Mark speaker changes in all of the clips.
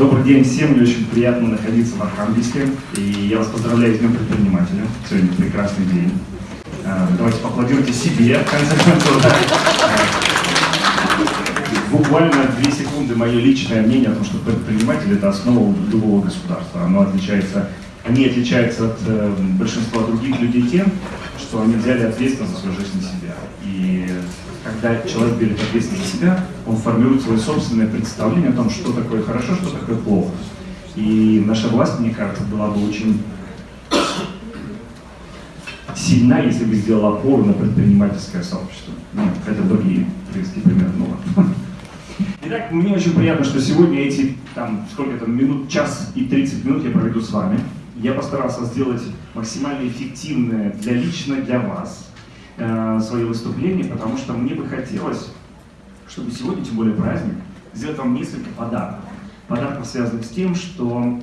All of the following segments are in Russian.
Speaker 1: Добрый день всем, мне очень приятно находиться в Архангельске, и я вас поздравляю с Днем Предпринимателя. Сегодня прекрасный день. А, давайте поаплодируйте себе, в конце концов. Буквально две секунды мое личное мнение о том, что предприниматель – это основа любого государства. Оно отличается, они отличаются от э, большинства других людей тем, что они взяли ответственность за свою жизнь на себя. И когда человек берет ответственность за себя, он формирует свое собственное представление о том, что такое хорошо, что такое плохо. И наша власть, мне кажется, была бы очень сильна, если бы сделала опору на предпринимательское сообщество. Ну, это другие привести пример. Ну, ладно. Итак, мне очень приятно, что сегодня эти, там, сколько там, минут, час и 30 минут я проведу с вами. Я постарался сделать максимально эффективное для лично для вас э, свое выступление, потому что мне бы хотелось, чтобы сегодня, тем более праздник, сделать вам несколько подарков. Подарков, связанных с тем, что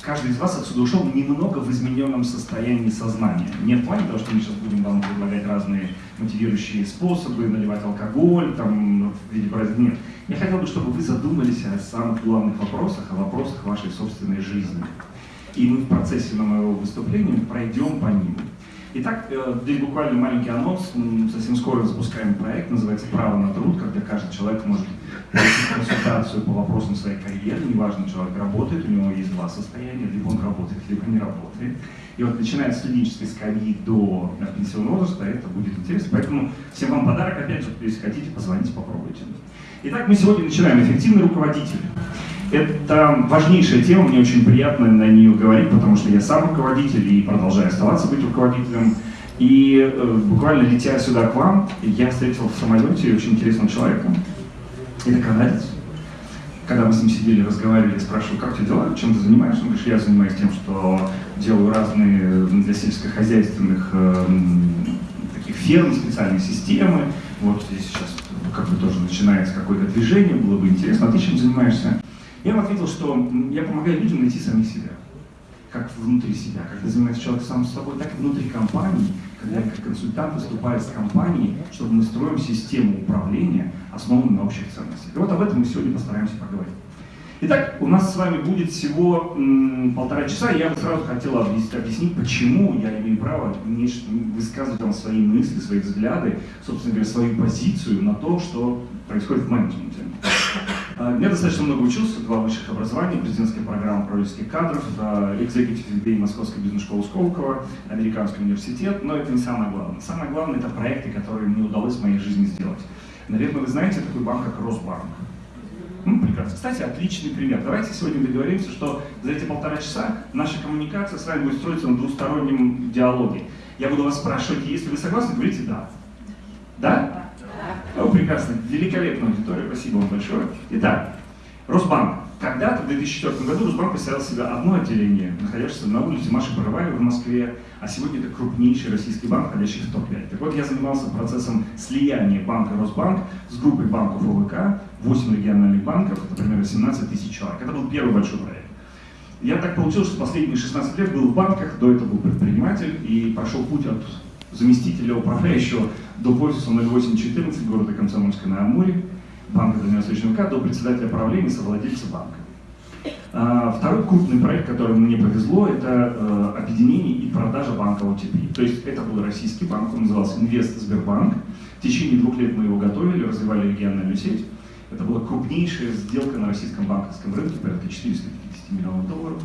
Speaker 1: каждый из вас отсюда ушел немного в измененном состоянии сознания. Не в плане того, что мы сейчас будем вам предлагать разные мотивирующие способы, наливать алкоголь, там, в виде праздника. Нет. Я хотел бы, чтобы вы задумались о самых главных вопросах, о вопросах вашей собственной жизни. И мы в процессе моего выступления пройдем по ним. Итак, э, здесь буквально маленький анонс. Совсем скоро запускаем проект, называется «Право на труд», когда каждый человек может получить консультацию по вопросам своей карьеры. Неважно, человек работает, у него есть два состояния, либо он работает, либо не работает. И вот начиная с студенческой скамьи до пенсионного возраста, это будет интересно. Поэтому всем вам подарок, опять же, если хотите, позвоните, попробуйте. Итак, мы сегодня начинаем. Эффективный руководитель. Это важнейшая тема, мне очень приятно на нее говорить, потому что я сам руководитель и продолжаю оставаться быть руководителем. И э, буквально летя сюда к вам, я встретил в самолете очень интересного человека. Это канадец. Когда мы с ним сидели, разговаривали, я спрашиваю, как тебя дела, чем ты занимаешься? Он говорит, я занимаюсь тем, что делаю разные для сельскохозяйственных э, таких ферм, специальные системы. Вот здесь сейчас как бы тоже начинается какое-то движение, было бы интересно. А ты чем занимаешься? Я ему ответил, что я помогаю людям найти самих себя. Как внутри себя. Когда занимается человек сам с собой, так и внутри компании. Когда я как консультант выступаю с компанией, чтобы мы строим систему управления, основанную на общих ценностях. И вот об этом мы сегодня постараемся поговорить. Итак, у нас с вами будет всего полтора часа. Я бы сразу хотел объяснить, почему я имею право высказывать вам свои мысли, свои взгляды, собственно говоря, свою позицию на то, что происходит в менеджменте. А, я достаточно много учился, два высших образования, президентская программа управленческих кадров, экзекутив MBA Московской бизнес-школы Сколково, Американский университет, но это не самое главное. Самое главное это проекты, которые мне удалось в моей жизни сделать. Наверное, вы знаете такой банк, как Росбанк. Ну, прекрасно. Кстати, отличный пример. Давайте сегодня договоримся, что за эти полтора часа наша коммуникация с вами будет строиться на двустороннем диалоге. Я буду вас спрашивать, если вы согласны, говорите «да». Да? Ну, прекрасно, великолепная аудитория, спасибо вам большое. Итак, Росбанк. Когда-то, в 2004 году, Росбанк представил себе одно отделение, находящееся на улице Маши Пароваевой в Москве, а сегодня это крупнейший российский банк, входящий в топ-5. Так вот, я занимался процессом слияния банка Росбанк с группой банков ОВК, 8 региональных банков, это примерно 17 тысяч человек. Это был первый большой проект. Я так получилось, что последние 16 лет был в банках, до этого был предприниматель и прошел путь от заместителя управляющего до офиса 0814 города Комсомольска на Амуре, банка Дальневосточного ВК, до председателя правления, совладельца банка. А, второй крупный проект, который мне повезло, это э, объединение и продажа банка OTP. То есть это был российский банк, он назывался Инвест Сбербанк. В течение двух лет мы его готовили, развивали региональную сеть. Это была крупнейшая сделка на российском банковском рынке, порядка 450 миллионов долларов.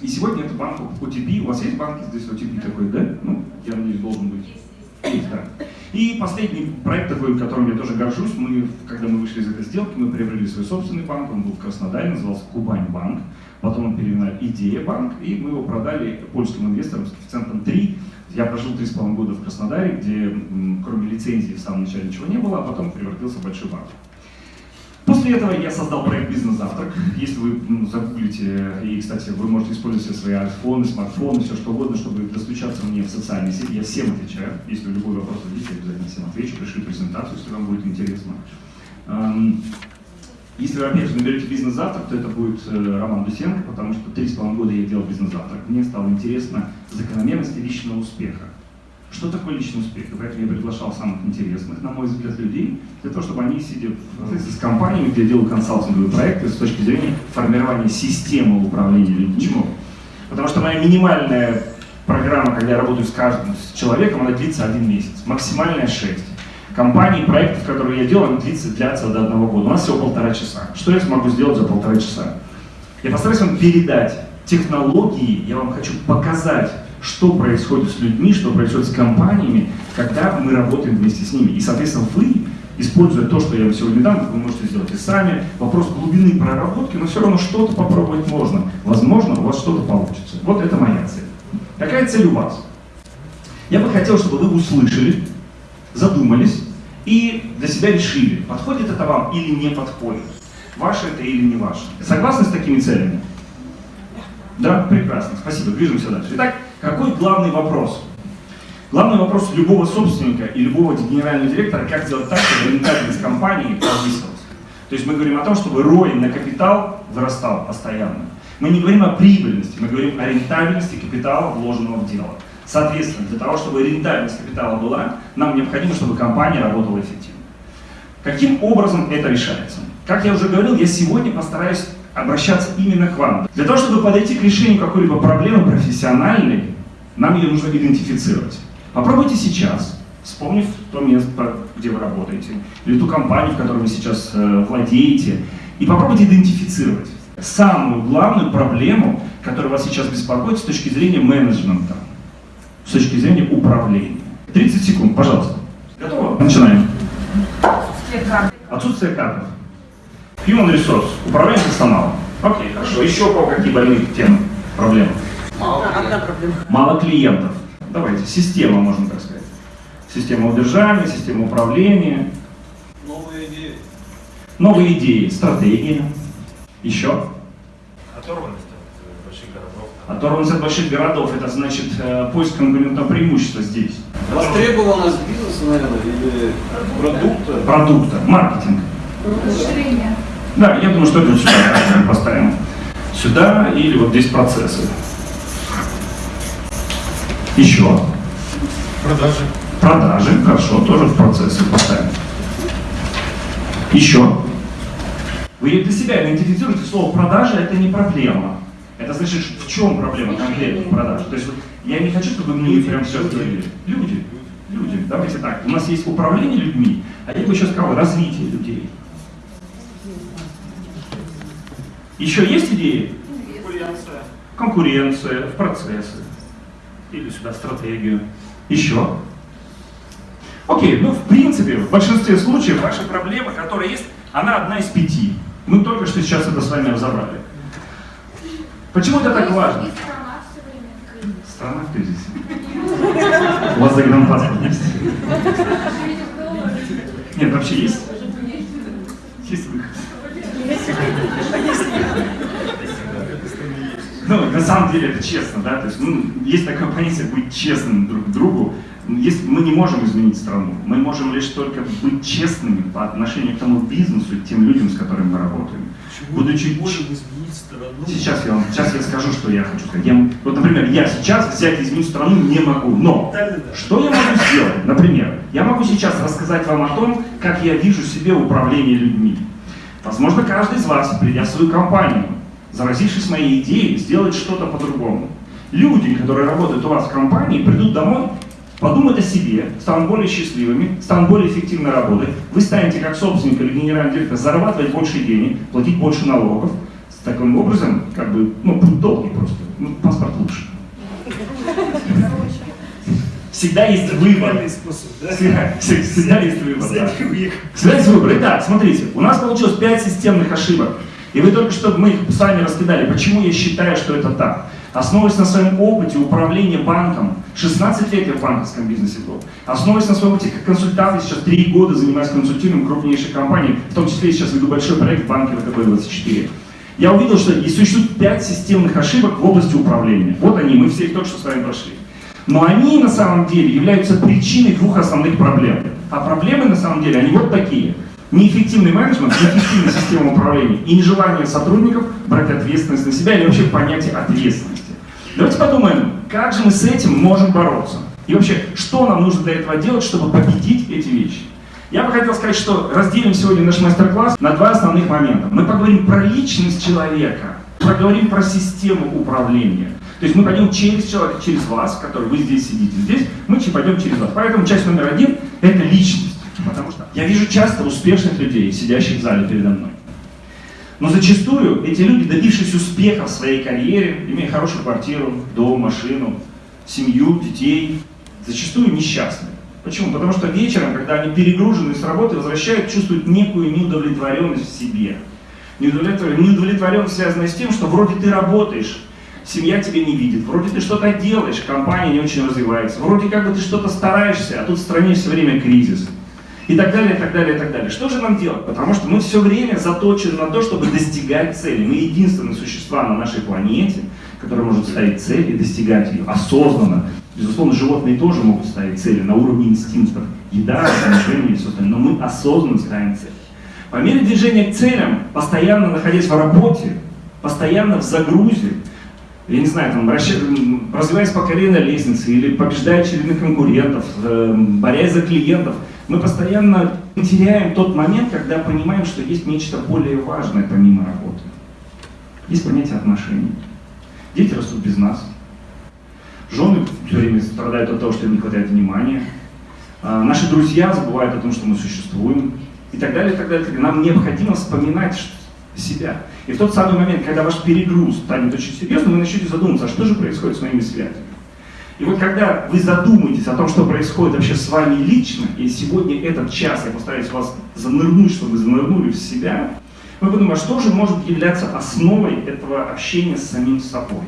Speaker 1: И сегодня это банк OTP. У вас есть банки здесь OTP такой, да? Ну, я надеюсь, должен быть. Есть, да. И последний проект такой, которым я тоже горжусь, мы, когда мы вышли из этой сделки, мы приобрели свой собственный банк, он был в Краснодаре, назывался Кубань банк, потом он переименовали Идея банк, и мы его продали польским инвесторам с коэффициентом 3. Я прожил 3,5 года в Краснодаре, где кроме лицензии в самом начале ничего не было, а потом превратился в большой банк. После этого я создал проект «Бизнес-завтрак». Если вы ну, загуглите, и, кстати, вы можете использовать свои айфоны, смартфоны, все что угодно, чтобы достучаться мне в социальные сети. Я всем отвечаю. Если вы любой вопрос зададите, я обязательно всем отвечу. Пришлю презентацию, если вам будет интересно. Если вы, опять же, наберете «Бизнес-завтрак», то это будет э, Роман Дусенко, потому что три с половиной года я делал «Бизнес-завтрак». Мне стало интересно закономерности личного успеха. Что такое личный успех. И поэтому я приглашал самых интересных, на мой взгляд, людей, для того, чтобы они, сидя в, с компаниями, где делают консалтинговые проекты с точки зрения формирования системы управления людьми, Потому что моя минимальная программа, когда я работаю с каждым с человеком, она длится один месяц, максимальная 6. Компании, проектов, которые я делаю, они длится, длятся до одного года. У нас всего полтора часа. Что я смогу сделать за полтора часа? Я постараюсь вам передать технологии, я вам хочу показать, что происходит с людьми, что происходит с компаниями, когда мы работаем вместе с ними. И, соответственно, вы, используя то, что я вам сегодня дам, вы можете сделать и сами. Вопрос глубины проработки, но все равно что-то попробовать можно. Возможно, у вас что-то получится. Вот это моя цель. Какая цель у вас? Я бы хотел, чтобы вы услышали, задумались и для себя решили, подходит это вам или не подходит. Ваше это или не ваше. Согласны с такими целями? Да, прекрасно. Спасибо. Движемся дальше. Итак, какой главный вопрос? Главный вопрос любого собственника и любого генерального директора, как сделать так, чтобы рентабельность компании повысилась. То есть мы говорим о том, чтобы ROI на капитал вырастал постоянно. Мы не говорим о прибыльности, мы говорим о рентабельности капитала, вложенного в дело. Соответственно, для того, чтобы рентабельность капитала была, нам необходимо, чтобы компания работала эффективно. Каким образом это решается? Как я уже говорил, я сегодня постараюсь обращаться именно к вам. Для того, чтобы подойти к решению какой-либо проблемы профессиональной, нам ее нужно идентифицировать. Попробуйте сейчас, вспомнив то место, где вы работаете, или ту компанию, в которой вы сейчас э, владеете, и попробуйте идентифицировать самую главную проблему, которая вас сейчас беспокоит с точки зрения менеджмента, с точки зрения управления. 30 секунд, пожалуйста. Готово? Начинаем. Отсутствие кадров. Отсутствие кадров. Human resource. Управление персоналом. Окей, хорошо. Еще по какие больные темы, проблемы?
Speaker 2: Мало, проблем.
Speaker 1: Мало клиентов. Давайте, система, можно так сказать. Система удержания, система управления.
Speaker 2: Новые идеи.
Speaker 1: Новые идеи, стратегии. Еще?
Speaker 2: Оторванность от больших городов.
Speaker 1: Оторванность от больших городов, это значит э, поиск конкурентного преимущества здесь.
Speaker 2: Востребованность бизнеса, наверное, или продукта?
Speaker 1: Продукта, маркетинг.
Speaker 3: Расширение.
Speaker 1: Да, я думаю, что это сюда поставим. Сюда или вот здесь процессы. Еще.
Speaker 2: Продажи.
Speaker 1: Продажи, хорошо, тоже в процессы поставим. Еще. Вы для себя идентифицируете слово продажи, это не проблема. Это значит, в чем проблема конкретно в продаже. То есть вот, я не хочу, чтобы мне прям все говорили. Люди. Люди. Давайте так. У нас есть управление людьми, а я бы еще сказал развитие людей. Еще есть идеи?
Speaker 2: Конкуренция.
Speaker 1: Конкуренция, в процессы. Или сюда стратегию. Еще. Окей, ну в принципе, в большинстве случаев ваша проблема, которая есть, она одна из пяти. Мы только что сейчас это с вами разобрали. Почему это так важно? Страна в кризисе. У вас загранпаспорт есть? Нет, вообще есть? Есть выход. Ну, на самом деле это честно, да, то есть, ну, есть такое понятие быть честным друг к другу. Если мы не можем изменить страну, мы можем лишь только быть честными по отношению к тому бизнесу и тем людям, с которыми мы работаем. Будучи
Speaker 2: можем изменить страну.
Speaker 1: Сейчас я вам, сейчас я скажу, что я хочу сказать. Я, вот, например, я сейчас взять и изменить страну не могу, но что я могу сделать? Например, я могу сейчас рассказать вам о том, как я вижу себе управление людьми. Возможно, каждый из вас, придя в свою компанию, заразившись моей идеей, сделает что-то по-другому. Люди, которые работают у вас в компании, придут домой, подумают о себе, станут более счастливыми, станут более эффективно работать. Вы станете, как собственник или генеральный директор, зарабатывать больше денег, платить больше налогов. С таким образом, как бы, ну, путь долгий просто. Ну, паспорт лучше. Всегда есть выбор. Всегда, всегда есть выбор. Да. Всегда есть выбор. Итак, смотрите, у нас получилось 5 системных ошибок. И вы только что, мы их с вами раскидали. Почему я считаю, что это так? Основываясь на своем опыте управления банком, 16 лет я в банковском бизнесе был, основываясь на своем опыте как консультант, сейчас 3 года занимаюсь консультированием крупнейших компаний, в том числе сейчас веду большой проект в банке ВТБ-24. Я увидел, что существует 5 системных ошибок в области управления. Вот они, мы все их только что с вами прошли. Но они на самом деле являются причиной двух основных проблем. А проблемы на самом деле, они вот такие – неэффективный менеджмент, неэффективная система управления и нежелание сотрудников брать ответственность на себя или вообще понятие ответственности. Давайте подумаем, как же мы с этим можем бороться. И вообще, что нам нужно для этого делать, чтобы победить эти вещи? Я бы хотел сказать, что разделим сегодня наш мастер-класс на два основных момента. Мы поговорим про личность человека, поговорим про систему управления. То есть мы пойдем через человека, через вас, который вы здесь сидите. Здесь мы пойдем через вас. Поэтому часть номер один – это личность. Потому что я вижу часто успешных людей, сидящих в зале передо мной. Но зачастую эти люди, добившись успеха в своей карьере, имея хорошую квартиру, дом, машину, семью, детей, зачастую несчастны. Почему? Потому что вечером, когда они перегружены с работы, возвращают, чувствуют некую неудовлетворенность в себе. Неудовлетворенность, неудовлетворенность связана с тем, что вроде ты работаешь, семья тебя не видит, вроде ты что-то делаешь, компания не очень развивается, вроде как бы ты что-то стараешься, а тут в стране все время кризис и так далее, и так далее, и так далее. Что же нам делать? Потому что мы все время заточены на то, чтобы достигать цели. Мы единственные существа на нашей планете, которые может ставить цель и достигать ее осознанно. Безусловно, животные тоже могут ставить цели на уровне инстинктов. Еда, отношения и все остальное. Но мы осознанно ставим цель. По мере движения к целям, постоянно находясь в работе, постоянно в загрузе, я не знаю, там, развиваясь по карьерной лестнице или побеждая очередных конкурентов, э, борясь за клиентов – мы постоянно теряем тот момент, когда понимаем, что есть нечто более важное помимо работы. Есть понятие отношений. Дети растут без нас. Жены все время страдают от того, что им не хватает внимания. А наши друзья забывают о том, что мы существуем. И так далее, и так далее. Нам необходимо вспоминать себя. И в тот самый момент, когда ваш перегруз станет очень серьезным, вы начнете задумываться, а что же происходит с моими связями. И вот когда вы задумаетесь о том, что происходит вообще с вами лично, и сегодня этот час я постараюсь вас занырнуть, чтобы вы занырнули в себя, мы подумаем, а что же может являться основой этого общения с самим собой.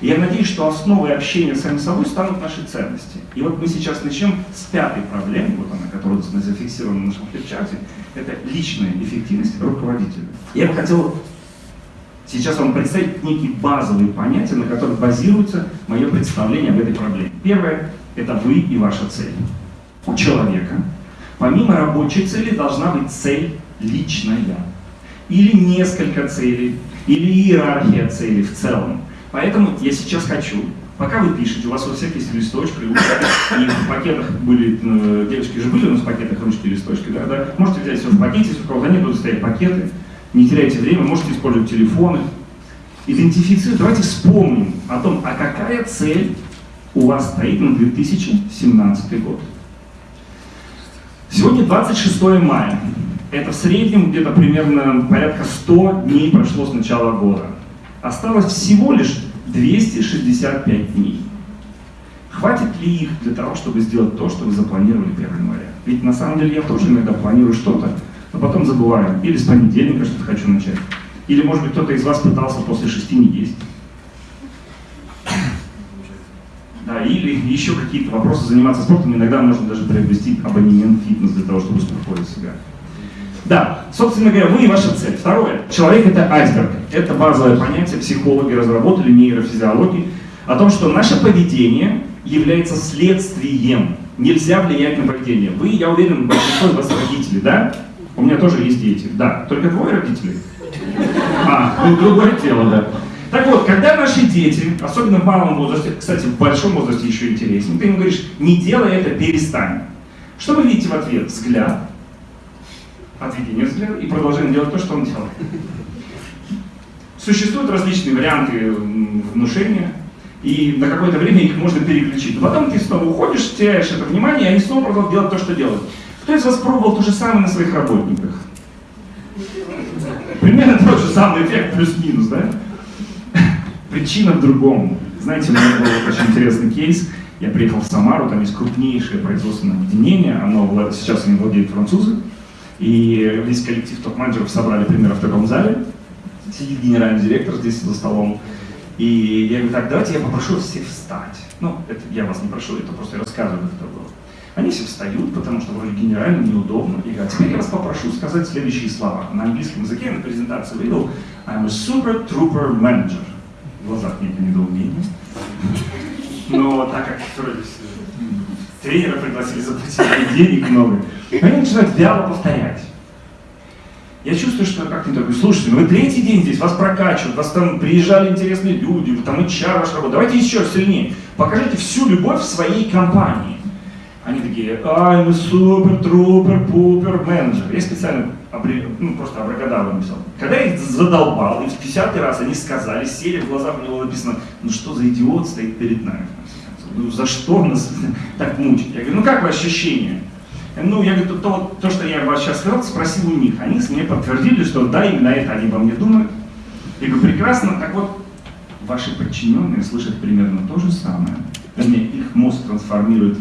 Speaker 1: Я надеюсь, что основой общения с самим собой станут наши ценности. И вот мы сейчас начнем с пятой проблемы, вот она, которая зафиксирована на нашем флипчарте, это личная эффективность руководителя. Я бы хотел сейчас вам представить некие базовые понятия, на которых базируется мое представление об этой проблеме. Первое – это вы и ваша цель. У человека помимо рабочей цели должна быть цель личная. Или несколько целей, или иерархия целей в целом. Поэтому я сейчас хочу, пока вы пишете, у вас у всех есть листочки, и в пакетах были, э, девочки же были у нас в пакетах ручки и листочки, да, да, можете взять все в пакете, если у кого-то нет, будут стоять пакеты, не теряйте время, можете использовать телефоны. Идентифицировать, давайте вспомним о том, а какая цель у вас стоит на 2017 год. Сегодня 26 мая. Это в среднем где-то примерно порядка 100 дней прошло с начала года. Осталось всего лишь 265 дней. Хватит ли их для того, чтобы сделать то, что вы запланировали 1 января? Ведь на самом деле я тоже иногда планирую что-то, но потом забываю. Или с понедельника что-то хочу начать. Или, может быть, кто-то из вас пытался после шести не есть. Да, или еще какие-то вопросы заниматься спортом. Иногда можно даже приобрести абонемент фитнес для того, чтобы успокоить себя. Да, собственно говоря, вы и ваша цель. Второе. Человек это айсберг. Это базовое понятие, психологи разработали нейрофизиологии, о том, что наше поведение является следствием. Нельзя влиять на поведение. Вы, я уверен, большинство из вас родители, да? У меня тоже есть дети. Да, только двое родителей. А, ну другое дело, да. Так вот, когда наши дети, особенно в малом возрасте, кстати, в большом возрасте еще интереснее, ты им говоришь, не делай это, перестань. Что вы видите в ответ? Взгляд, отведение взгляда и продолжение делать то, что он делает. Существуют различные варианты внушения, и на какое-то время их можно переключить. Но потом ты снова уходишь, теряешь это внимание, и они снова продолжают делать то, что делают. Кто из вас пробовал то же самое на своих работниках? Примерно тот же самый эффект, плюс-минус, да? Причина в другом. Знаете, у меня был очень интересный кейс. Я приехал в Самару, там есть крупнейшее производственное объединение, оно, сейчас они владеют французы. И весь коллектив топ-менеджеров собрали примерно в таком зале. Сидит генеральный директор здесь за столом. И я говорю, так, давайте я попрошу всех встать. Ну, это я вас не прошу, это просто я рассказываю, как это было. Они все встают, потому что вроде генерально неудобно. И говорят, теперь я вас попрошу сказать следующие слова. На английском языке я на презентации вывел I'm a super trooper manager. В глазах некое недоумение. Но так как тренера пригласили заплатить денег много, они начинают вяло повторять. Я чувствую, что как не такой, слушайте, ну вы третий день здесь, вас прокачивают, вас там приезжали интересные люди, вы там HR ваш работа, давайте еще сильнее. Покажите всю любовь в своей компании. Они такие, ай, мы супер, трупер, пупер, менеджер. Я специально обре... ну, просто абракадабру написал. Когда я их задолбал, и в 50 раз они сказали, сели в глазах, него написано, ну что за идиот стоит перед нами? Ну за что нас так мучить? Я говорю, ну как вы ощущения? Ну, я говорю, то, то, что я вас сейчас сказал, спросил у них. Они мне подтвердили, что да, именно это они во мне думают. Я говорю, прекрасно, так вот, ваши подчиненные слышат примерно то же самое. Вернее, их мозг трансформирует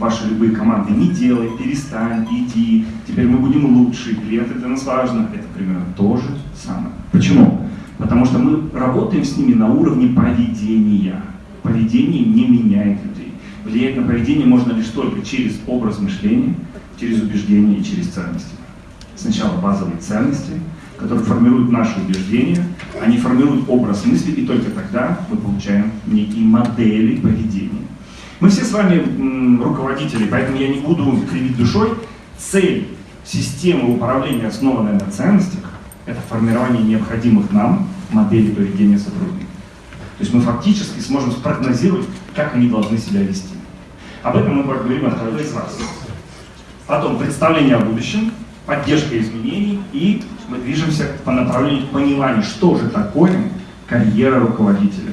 Speaker 1: ваши любые команды. Не делай, перестань, иди, теперь мы будем лучше, клиенты для нас важно. Это примерно то же самое. Почему? Потому что мы работаем с ними на уровне поведения. Поведение не меняет людей. Влиять на поведение можно лишь только через образ мышления, через убеждения и через ценности. Сначала базовые ценности, которые формируют наши убеждения, они формируют образ мысли, и только тогда мы получаем некие модели поведения. Мы все с вами руководители, поэтому я не буду кривить душой. Цель системы управления, основанной на ценностях, это формирование необходимых нам моделей поведения сотрудников. То есть мы фактически сможем спрогнозировать, как они должны себя вести. Об этом мы поговорим от каждого из вас. Потом представление о будущем, поддержка изменений, и мы движемся по направлению понимания, что же такое карьера руководителя.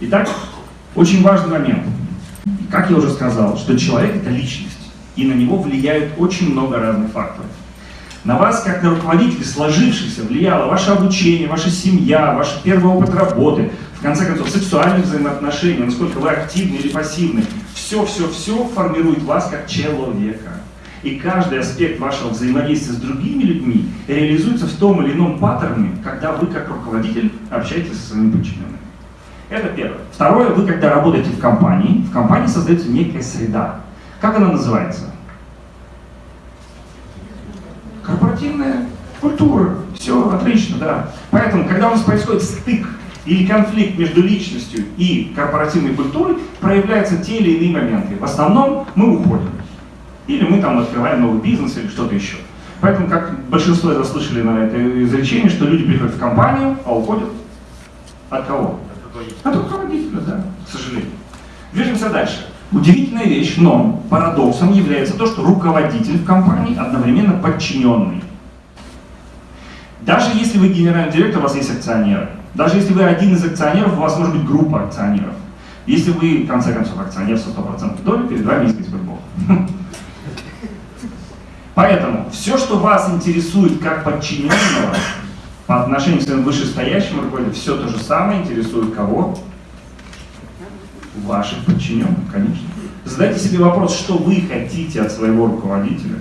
Speaker 1: Итак, очень важный момент. Как я уже сказал, что человек это личность, и на него влияют очень много разных факторов. На вас, как на руководителя, сложившихся, влияло ваше обучение, ваша семья, ваш первый опыт работы, в конце концов, сексуальные взаимоотношения, насколько вы активны или пассивны. Все-все-все формирует вас как человека. И каждый аспект вашего взаимодействия с другими людьми реализуется в том или ином паттерне, когда вы как руководитель общаетесь со своими подчиненными. Это первое. Второе, вы когда работаете в компании, в компании создается некая среда. Как она называется? Корпоративная культура. Все, отлично, да. Поэтому, когда у нас происходит стык или конфликт между личностью и корпоративной культурой, проявляются те или иные моменты. В основном мы уходим. Или мы там открываем новый бизнес или что-то еще. Поэтому, как большинство из слышали на это изречение, что люди приходят в компанию, а уходят от кого? От руководителя, да, к сожалению. Движемся дальше. Удивительная вещь, но парадоксом является то, что руководитель в компании одновременно подчиненный. Даже если вы генеральный директор, у вас есть акционеры. Даже если вы один из акционеров, у вас может быть группа акционеров. Если вы, в конце концов, акционер со 100% доли, перед вами есть Сбербок. Поэтому все, что вас интересует как подчиненного по отношению к своим вышестоящим руководителям, все то же самое интересует кого? Ваших подчиненных, конечно. Задайте себе вопрос, что вы хотите от своего руководителя.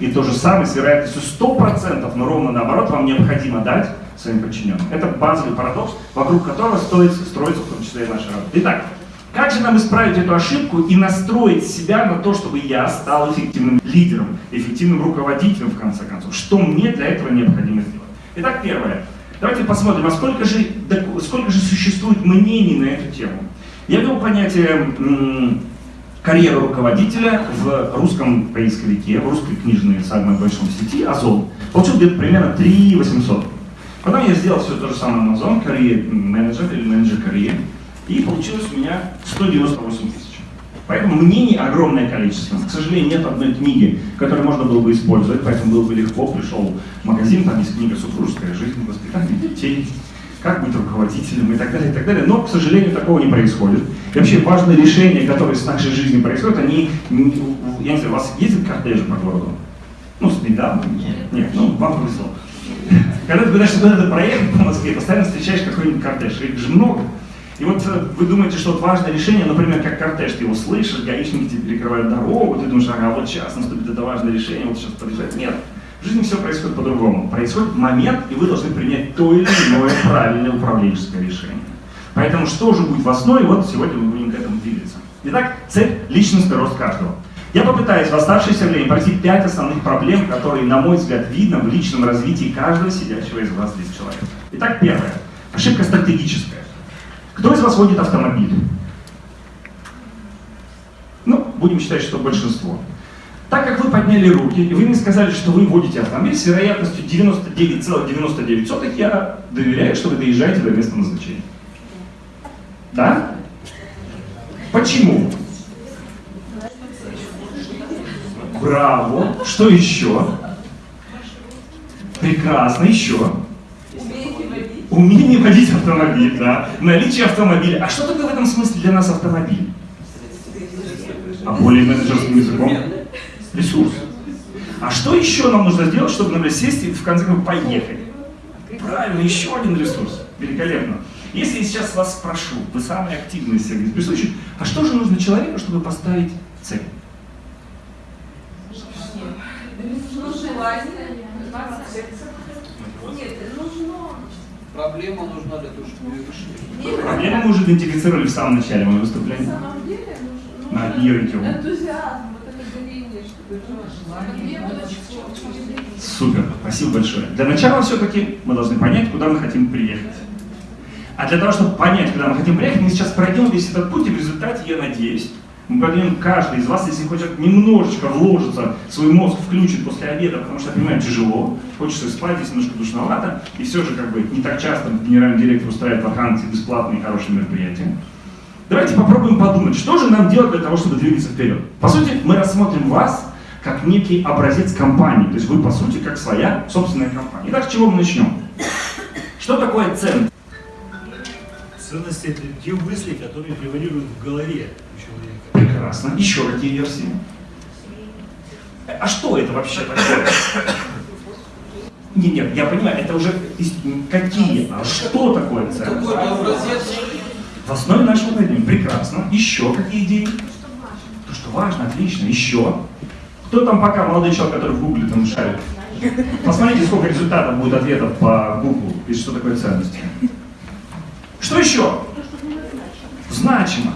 Speaker 1: И то же самое с вероятностью 100%, но ровно наоборот, вам необходимо дать своим подчиненным. Это базовый парадокс, вокруг которого стоит строиться в том числе и наша работа. Итак, как же нам исправить эту ошибку и настроить себя на то, чтобы я стал эффективным лидером, эффективным руководителем, в конце концов? Что мне для этого необходимо сделать? Итак, первое. Давайте посмотрим, а сколько же, сколько же существует мнений на эту тему. Я ввел понятие карьера руководителя в русском поисковике, в русской книжной самой большой сети Озон. Получил где-то примерно 3 800. Потом я сделал все то же самое на Озон, карьер менеджер или менеджер карьер. И получилось у меня 198 тысяч. Поэтому мнений огромное количество. К сожалению, нет одной книги, которую можно было бы использовать, поэтому было бы легко. Пришел в магазин, там есть книга «Супружеская жизнь, воспитание детей», как быть руководителем и так далее, и так далее. Но, к сожалению, такого не происходит. И вообще важные решения, которые с нашей жизнью происходят, они, я не знаю, у вас ездит кортежи по городу? Ну, с недавно? Нет. Нет, ну, вам повезло. Когда ты пытаешься куда-то проехать по Москве, постоянно встречаешь какой-нибудь кортеж, их же много. И вот э, вы думаете, что вот важное решение, например, как кортеж, ты его слышишь, гаишники тебе перекрывают дорогу, ты думаешь, ага, вот сейчас наступит это важное решение, вот сейчас подъезжает. Нет, в жизни все происходит по-другому. Происходит момент, и вы должны принять то или иное правильное управленческое решение. Поэтому что же будет в основе, вот сегодня мы будем к этому двигаться. Итак, цель – личностный рост каждого. Я попытаюсь в оставшееся время пройти пять основных проблем, которые, на мой взгляд, видно в личном развитии каждого сидящего из вас здесь человека. Итак, первое. Ошибка стратегическая. Кто из вас водит автомобиль? Ну, будем считать, что большинство. Так как вы подняли руки, и вы мне сказали, что вы водите автомобиль с вероятностью 99,99, ,99, я доверяю, что вы доезжаете до места назначения. Да? Почему? Браво. Что еще? Прекрасно. Еще. Умение водить автомобиль, да. Наличие автомобиля. А что такое в этом смысле для нас автомобиль? А более менеджерским языком? Ресурс. А что еще нам нужно сделать, чтобы, например, сесть и в конце концов поехать? Правильно, еще один ресурс. Великолепно. Если я сейчас вас спрошу, вы самые активные из всех а что же нужно человеку, чтобы поставить цель?
Speaker 3: Нужно желание.
Speaker 2: Проблема нужна для того, чтобы ее решить.
Speaker 1: Проблему мы уже идентифицировали в самом начале моего
Speaker 3: На
Speaker 1: выступления.
Speaker 3: самом деле нужно,
Speaker 1: На
Speaker 3: нужно
Speaker 1: Ирке.
Speaker 3: энтузиазм, вот это горение, чтобы желание.
Speaker 1: Супер, спасибо большое. Для начала все-таки мы должны понять, куда мы хотим приехать. А для того, чтобы понять, куда мы хотим приехать, мы сейчас пройдем весь этот путь, и в результате, я надеюсь, мы пойдем каждый из вас, если хочет немножечко вложиться, свой мозг включит после обеда, потому что, я понимаю, тяжело, хочется спать, здесь немножко душновато, и все же как бы не так часто генеральный директор устраивает вакансии бесплатные хорошие мероприятия. Давайте попробуем подумать, что же нам делать для того, чтобы двигаться вперед. По сути, мы рассмотрим вас как некий образец компании, то есть вы, по сути, как своя собственная компания. Итак, с чего мы начнем? Что такое ценность?
Speaker 4: Ценности это те мысли, которые превалируют в голове у человека.
Speaker 1: Прекрасно. Еще какие версии? А что это вообще такое? Нет, нет, я понимаю, это уже какие, а что такое ценность?
Speaker 2: Какой-то образец.
Speaker 1: В основе нашего поведения. Прекрасно. Еще какие идеи? То, что важно, отлично. Еще. Кто там пока молодой человек, который в гугле там шарит? Посмотрите, сколько результатов будет ответов по гуглу, и что такое ценности. Что еще? Значимо.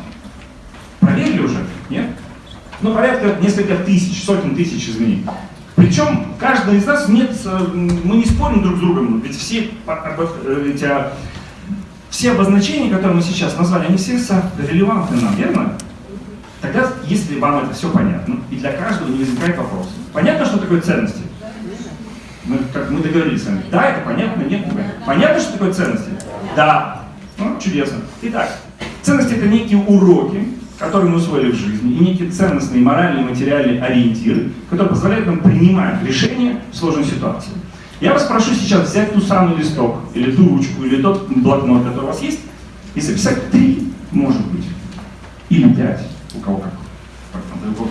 Speaker 1: Проверили уже? Нет? Ну, порядка несколько тысяч, сотен тысяч изменений. Причем каждый из нас нет, э, мы не спорим друг с другом, ведь все, обо- э, а, все обозначения, которые мы сейчас назвали, они все релевантны нам, верно? Тогда, если вам это все понятно, и для каждого не возникает вопроса. Понятно, что такое ценности? Мы, как мы договорились с вами. Да, это понятно, нет, не понятно. Понятно, что такое ценности? Да. Ну, чудесно. Итак, ценности это некие уроки, которые мы усвоили в жизни, и некие ценностные, моральные, материальные ориентиры, которые позволяют нам принимать решения в сложной ситуации. Я вас прошу сейчас взять ту самый листок, или ту ручку, или тот блокнот, который у вас есть, и записать три, может быть, или пять, у кого как,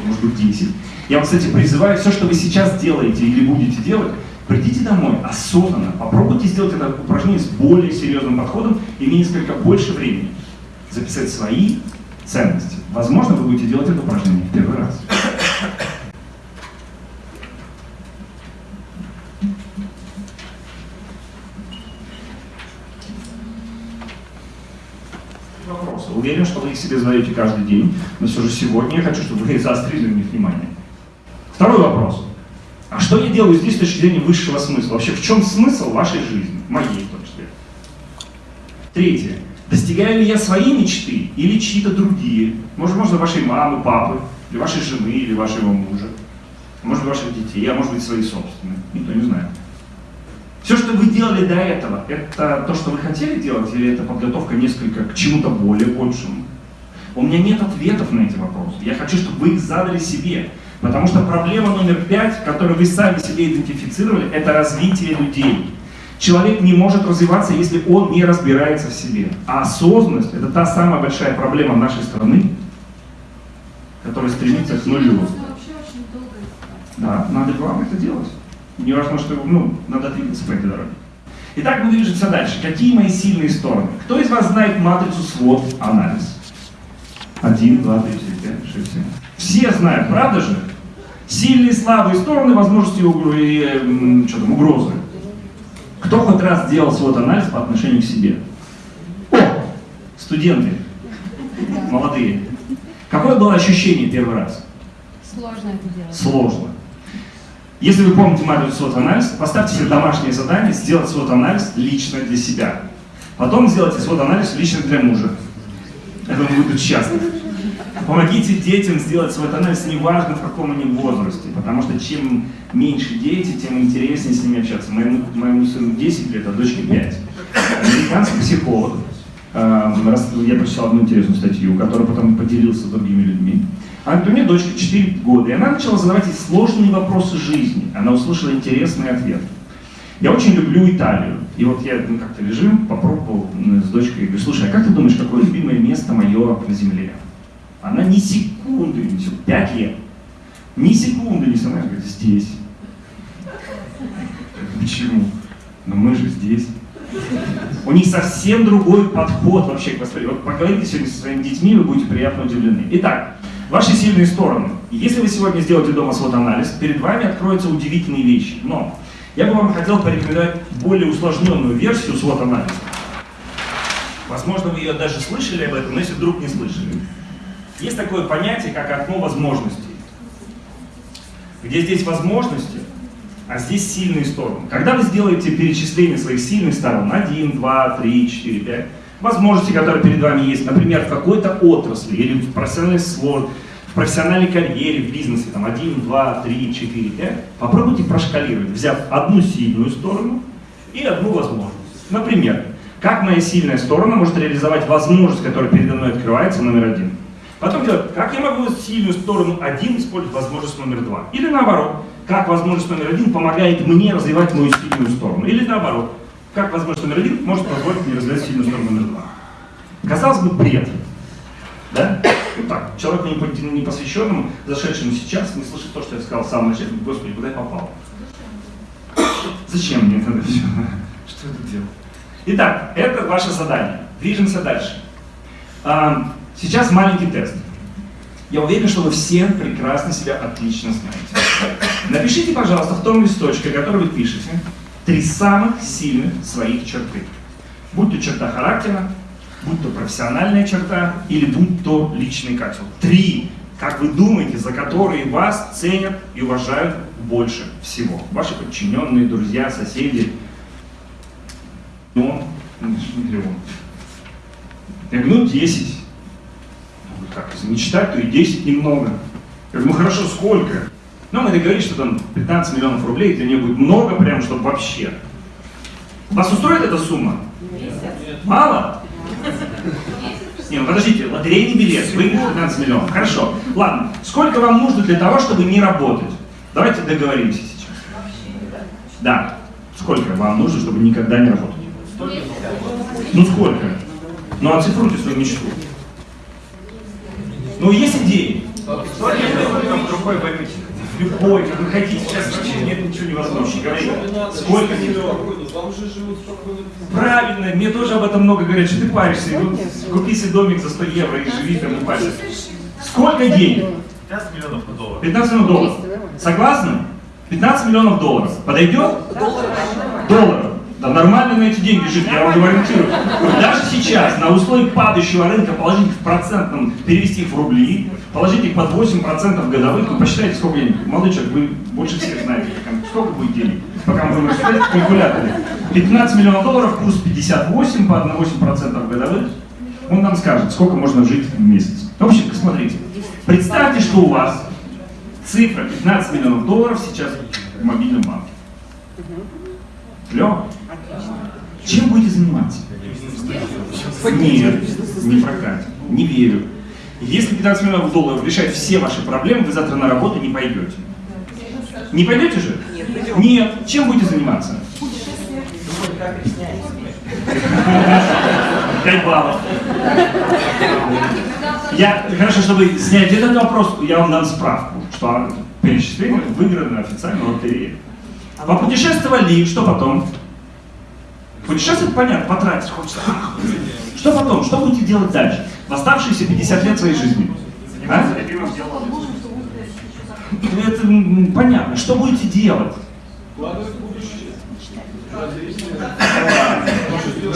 Speaker 1: может быть 10. Я вас, кстати, призываю, все, что вы сейчас делаете или будете делать, придите домой осознанно, попробуйте сделать это упражнение с более серьезным подходом, имея несколько больше времени. Записать свои ценности. Возможно, вы будете делать это упражнение в первый раз. Вопросы. Уверен, что вы их себе задаете каждый день, но все же сегодня я хочу, чтобы вы заострили на них внимание. Второй вопрос. А что я делаю здесь с точки зрения высшего смысла? Вообще, в чем смысл вашей жизни? Моей, в том числе. Третье. Достигаю ли я свои мечты или чьи-то другие? Может, можно вашей мамы, папы, или вашей жены, или вашего мужа? Может быть, ваших детей, а может быть, свои собственные. Никто не знает. Все, что вы делали до этого, это то, что вы хотели делать, или это подготовка несколько к чему-то более большему? У меня нет ответов на эти вопросы. Я хочу, чтобы вы их задали себе. Потому что проблема номер пять, которую вы сами себе идентифицировали, это развитие людей. Человек не может развиваться, если он не разбирается в себе. А осознанность – это та самая большая проблема нашей страны, которая стремится к нулю. Да, надо главное это делать. Не важно, что ну, надо двигаться по этой дороге. Итак, мы движемся дальше. Какие мои сильные стороны? Кто из вас знает матрицу свод анализ? Один, два, три, четыре, пять, шесть, семь. Все знают, правда же? Сильные, слабые стороны, возможности и, что там, угрозы. Кто хоть раз делал свод анализ по отношению к себе? О, студенты, молодые. Какое было ощущение первый раз?
Speaker 5: Сложно это делать.
Speaker 1: Сложно. Если вы помните матрицу свод-анализ, поставьте себе домашнее задание сделать свод-анализ лично для себя. Потом сделайте свод-анализ лично для мужа. Это он будет счастлив. Помогите детям сделать свой анализ, неважно в каком они возрасте, потому что чем меньше дети, тем интереснее с ними общаться. Моему, моему сыну 10 лет, а дочке 5. Американский психолог раз- Я прочитал одну интересную статью, которую потом поделился с другими людьми. А у меня дочка 4 года, и она начала задавать ей сложные вопросы жизни. Она услышала интересный ответ. Я очень люблю Италию. И вот я ну, как-то лежим, попробовал м, с дочкой, говорю, слушай, а как ты думаешь, какое любимое место мое на земле? Она ни секунды несет, 5 лет. Ни секунды не сама говорит, здесь. Почему? Но мы же здесь. У них совсем другой подход вообще к восприятию. Вот поговорите сегодня со своими детьми, вы будете приятно удивлены. Итак, ваши сильные стороны. Если вы сегодня сделаете дома свод-анализ, перед вами откроются удивительные вещи. Но я бы вам хотел порекомендовать более усложненную версию свод-анализа. Возможно, вы ее даже слышали об этом, но если вдруг не слышали. Есть такое понятие, как окно возможностей. Где здесь возможности, а здесь сильные стороны. Когда вы сделаете перечисление своих сильных сторон, 1, 2, 3, 4, 5, возможности, которые перед вами есть, например, в какой-то отрасли или в профессиональной слор, в профессиональной карьере, в бизнесе, там 1, 2, 3, 4, 5, попробуйте прошкалировать, взяв одну сильную сторону и одну возможность. Например, как моя сильная сторона может реализовать возможность, которая передо мной открывается, номер один. Потом делать, как я могу сильную сторону один использовать возможность номер два. Или наоборот, как возможность номер один помогает мне развивать мою сильную сторону. Или наоборот, как возможность номер один может позволить мне развивать сильную сторону номер два. Казалось бы, бред. Да? Ну так, человек не по- не посвященному, зашедшему сейчас, не слышит то, что я сказал в самом начале, господи, куда я попал? Зачем мне это все? Что тут делаю? Итак, это ваше задание. Движемся дальше. Сейчас маленький тест. Я уверен, что вы все прекрасно себя отлично знаете. Напишите, пожалуйста, в том листочке, который вы пишете, три самых сильных своих черты. Будь то черта характера, будь то профессиональная черта или будь то личный качество. Три, как вы думаете, за которые вас ценят и уважают больше всего. Ваши подчиненные, друзья, соседи. Ну, миллион. Я говорю, ну 10. Как, если не читать, то и 10 немного. Я говорю, ну хорошо, сколько? Ну, мы договорились, что там 15 миллионов рублей, для нее будет много, прям, чтобы вообще. Вас устроит эта сумма? Мало? Не, ну подождите, лотерейный билет, выиграть 15 миллионов. Хорошо. Ладно, сколько вам нужно для того, чтобы не работать? Давайте договоримся сейчас. Да. Сколько вам нужно, чтобы никогда не работать? Ну сколько? Ну оцифруйте свою мечту. Ну есть идеи?
Speaker 6: Другой валюте.
Speaker 1: Любой, вы хотите. Сейчас вообще нет ничего невозможного. Сколько
Speaker 2: Вам же живут спокойно.
Speaker 1: Правильно, мне тоже об этом много говорят, что ты паришься. Ну, купи себе домик за 100 евро и живи там и парься. Сколько денег?
Speaker 6: 15 миллионов долларов.
Speaker 1: 15 миллионов долларов. Согласны? 15 миллионов долларов. Подойдет? Долларов. Да нормально на эти деньги жить, я вам гарантирую. Даже сейчас, на условиях падающего рынка, положить их в процентном, перевести их в рубли, положить их под 8% годовых, вы посчитайте, сколько денег. Молодой человек, вы больше всех знаете, сколько будет денег, пока мы будем рассчитать в калькуляторе. 15 миллионов долларов, курс 58 по 8% годовых, он нам скажет, сколько можно жить в месяц. В общем, смотрите, представьте, что у вас цифра 15 миллионов долларов сейчас в мобильном банке. Клево? Чем будете заниматься? Нет, не прокатит. Не верю. Если 15 миллионов долларов решает все ваши проблемы, вы завтра на работу не пойдете. Не пойдете же? Нет. Чем будете заниматься? Пять баллов. Я, хорошо, чтобы снять этот вопрос, я вам дам справку, что перечисление выиграно официально лотерее. Попутешествовали, что потом? Путешествовать, понятно, потратить хочется. Что потом? Что будете делать дальше? В оставшиеся 50 лет своей жизни? А? Это понятно. Что будете делать?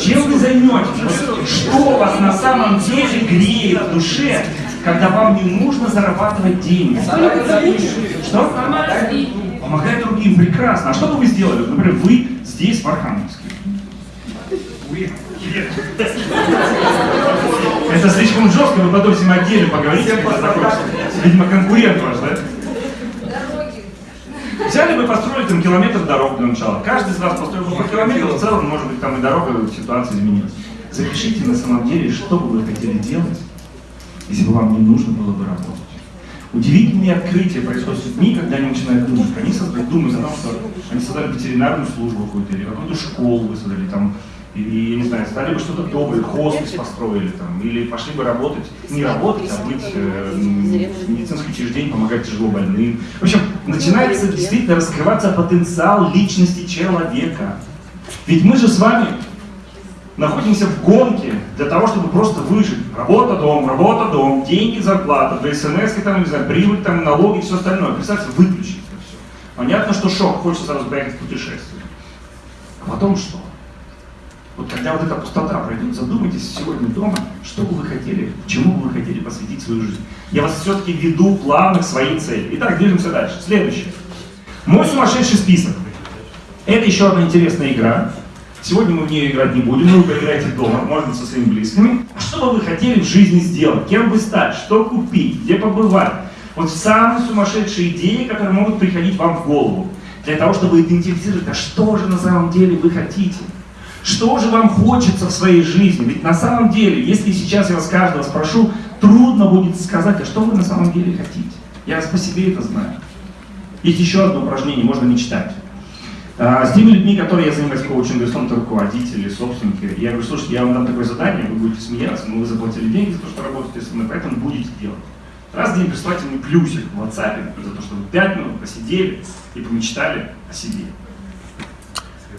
Speaker 1: Чем вы займетесь? Что вас на самом деле греет в душе, когда вам не нужно зарабатывать деньги? Что? Помогать другим, прекрасно. А что бы вы сделали? Вот, Например, вы здесь, в Архангельске. Это слишком жестко, вы потом всем отдельно поговорите, когда. Видимо, конкурент ваш, да? Взяли бы, построили там километр дорог для начала. Каждый из вас построил бы по километру, в целом, может быть, там и дорога, ситуация изменилась. Запишите на самом деле, что бы вы хотели делать, если бы вам не нужно было бы работать. Удивительные открытия происходят с людьми, когда они начинают думать. Они создают, думают о том, что они создали ветеринарную службу какую-то, или какую-то школу вы создали, там, или, я не знаю, стали бы что-то доброе, хоспис построили, там, или пошли бы работать, не работать, а быть э, в медицинском учреждении, помогать тяжело больным. В общем, начинается действительно раскрываться потенциал личности человека. Ведь мы же с вами находимся в гонке для того, чтобы просто выжить. Работа, дом, работа, дом, деньги, зарплата, до смс, там, не знаю, прибыль, там, налоги, все остальное. Представьте, выключить это все. Понятно, что шок, хочется сразу поехать в путешествие. А потом что? Вот когда вот эта пустота пройдет, задумайтесь сегодня дома, что бы вы хотели, чему бы вы хотели посвятить свою жизнь. Я вас все-таки веду плавно к своей цели. Итак, движемся дальше. Следующее. Мой сумасшедший список. Это еще одна интересная игра. Сегодня мы в нее играть не будем, вы поиграете дома, может быть, со своими близкими. А что бы вы хотели в жизни сделать? Кем бы стать? Что купить? Где побывать? Вот самые сумасшедшие идеи, которые могут приходить вам в голову. Для того, чтобы идентифицировать, а что же на самом деле вы хотите? Что же вам хочется в своей жизни? Ведь на самом деле, если сейчас я вас каждого спрошу, трудно будет сказать, а что вы на самом деле хотите. Я по себе это знаю. Есть еще одно упражнение, можно мечтать. А, с теми людьми, которые я занимаюсь коучингом, если он руководители, собственники, я говорю, слушайте, я вам дам такое задание, вы будете смеяться, но вы заплатили деньги за то, что работаете со мной, поэтому будете делать. Раз в день присылайте мне плюсик в WhatsApp за то, что вы 5 минут посидели и помечтали о себе.